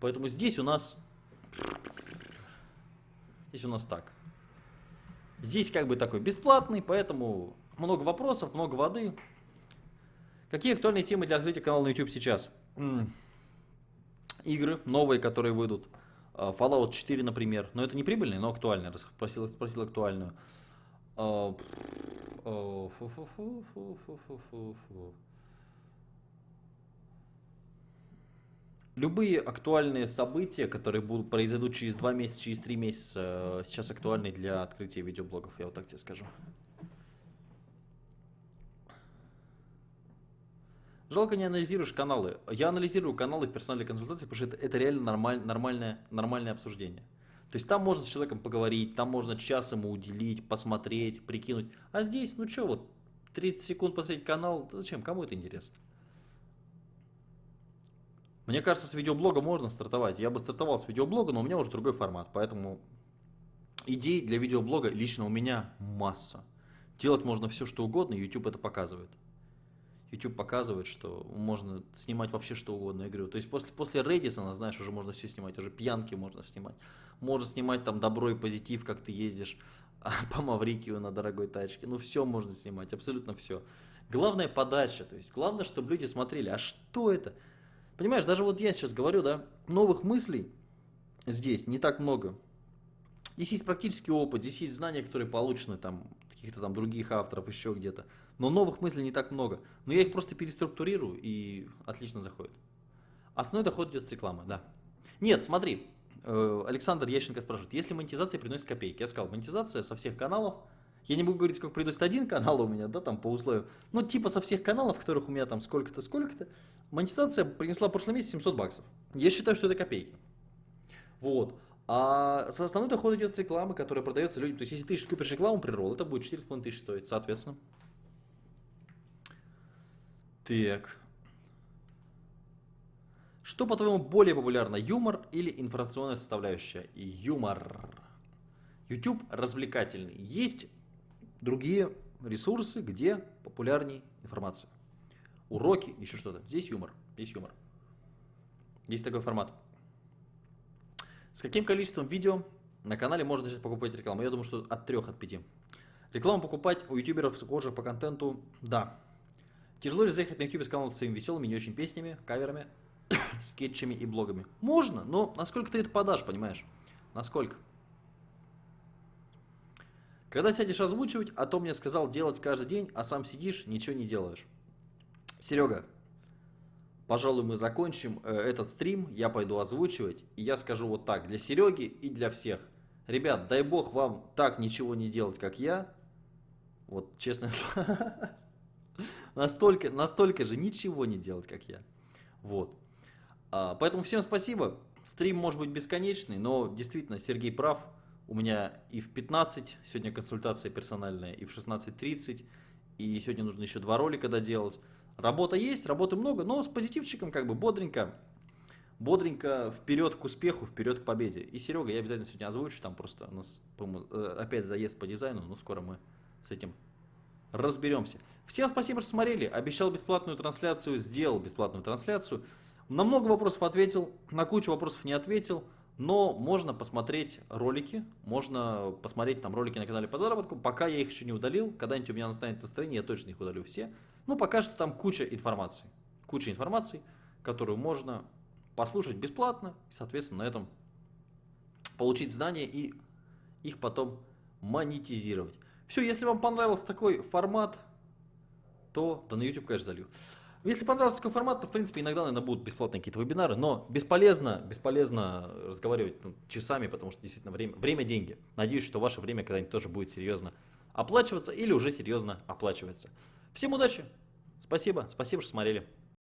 A: Поэтому здесь у нас... Здесь у нас так. Здесь как бы такой бесплатный, поэтому много вопросов, много воды. Какие актуальные темы для открытия канала на YouTube сейчас? Игры новые, которые выйдут. А, Fallout 4, например. Но это не прибыльные, но актуальные. Спросил, спросил актуальную. Любые актуальные события, которые будут произойдут через 2 месяца, через 3 месяца, сейчас актуальны для открытия видеоблогов, я вот так тебе скажу. Жалко не анализируешь каналы. Я анализирую каналы в персональной консультации, потому что это, это реально нормаль, нормальное, нормальное обсуждение. То есть там можно с человеком поговорить, там можно час ему уделить, посмотреть, прикинуть. А здесь, ну что, вот 30 секунд посмотреть канал, зачем, кому это интересно? Мне кажется, с видеоблога можно стартовать. Я бы стартовал с видеоблога, но у меня уже другой формат. Поэтому идей для видеоблога лично у меня масса. Делать можно все, что угодно, YouTube это показывает. YouTube показывает, что можно снимать вообще что угодно. Говорю, то есть после, после Редисона, знаешь, уже можно все снимать, уже пьянки можно снимать. Можно снимать там добро и позитив, как ты ездишь по Маврикию на дорогой тачке. Ну все можно снимать, абсолютно все. Главное подача, то есть главное, чтобы люди смотрели, а что это? Понимаешь, даже вот я сейчас говорю, да, новых мыслей здесь не так много. Здесь есть практический опыт, здесь есть знания, которые получены там каких-то там других авторов, еще где-то. Но новых мыслей не так много. Но я их просто переструктурирую и отлично заходит. Основной доход идет с рекламы, да. Нет, смотри, э, Александр Ященко спрашивает, если монетизация приносит копейки? Я сказал, монетизация со всех каналов. Я не буду говорить, сколько приносит один канал у меня, да, там по условиям. Ну, типа со всех каналов, которых у меня там сколько-то, сколько-то. Монетизация принесла в прошлом месяце 700 баксов. Я считаю, что это копейки. Вот. А основной доход идет с рекламы, которая продается людям. То есть, если ты купишь рекламу при ролл, это будет 4,5 тысячи стоить, соответственно. Так. Что, по-твоему, более популярно, юмор или информационная составляющая? Юмор. YouTube развлекательный. Есть другие ресурсы, где популярней информация. уроки, еще что-то. Здесь юмор, здесь юмор. Есть такой формат. С каким количеством видео на канале можно начать покупать рекламу? Я думаю, что от 3, от 5. Рекламу покупать у ютуберов, схожих по контенту, да. Тяжело ли заехать на ютубе с каналом своими веселыми, не очень песнями, каверами, скетчами и блогами? Можно, но насколько ты это подашь, понимаешь? Насколько? Когда сядешь озвучивать, а то мне сказал делать каждый день, а сам сидишь, ничего не делаешь. Серега, пожалуй, мы закончим э, этот стрим, я пойду озвучивать, и я скажу вот так, для Сереги и для всех. Ребят, дай бог вам так ничего не делать, как я. Вот, честно слово. Настолько, настолько же ничего не делать, как я. Вот. А, поэтому всем спасибо. Стрим может быть бесконечный, но действительно Сергей прав. У меня и в 15 сегодня консультация персональная, и в 16.30, и сегодня нужно еще два ролика доделать. Работа есть, работы много, но с позитивчиком как бы бодренько, бодренько вперед к успеху, вперед к победе. И Серега, я обязательно сегодня озвучу, там просто у нас э, опять заезд по дизайну, но скоро мы с этим разберемся. Всем спасибо, что смотрели. Обещал бесплатную трансляцию, сделал бесплатную трансляцию. На много вопросов ответил, на кучу вопросов не ответил. Но можно посмотреть ролики, можно посмотреть там ролики на канале по заработку. Пока я их еще не удалил, когда-нибудь у меня настанет настроение, я точно их удалю все. Но пока что там куча информации. Куча информации, которую можно послушать бесплатно, и, соответственно, на этом получить знания и их потом монетизировать. Все, если вам понравился такой формат, то, то на YouTube, конечно, залью. Если понравился такой формат, то, в принципе, иногда, наверное, будут бесплатные какие-то вебинары, но бесполезно, бесполезно разговаривать ну, часами, потому что действительно время, время – деньги. Надеюсь, что ваше время когда-нибудь тоже будет серьезно оплачиваться или уже серьезно оплачивается. Всем удачи, спасибо, спасибо, что смотрели.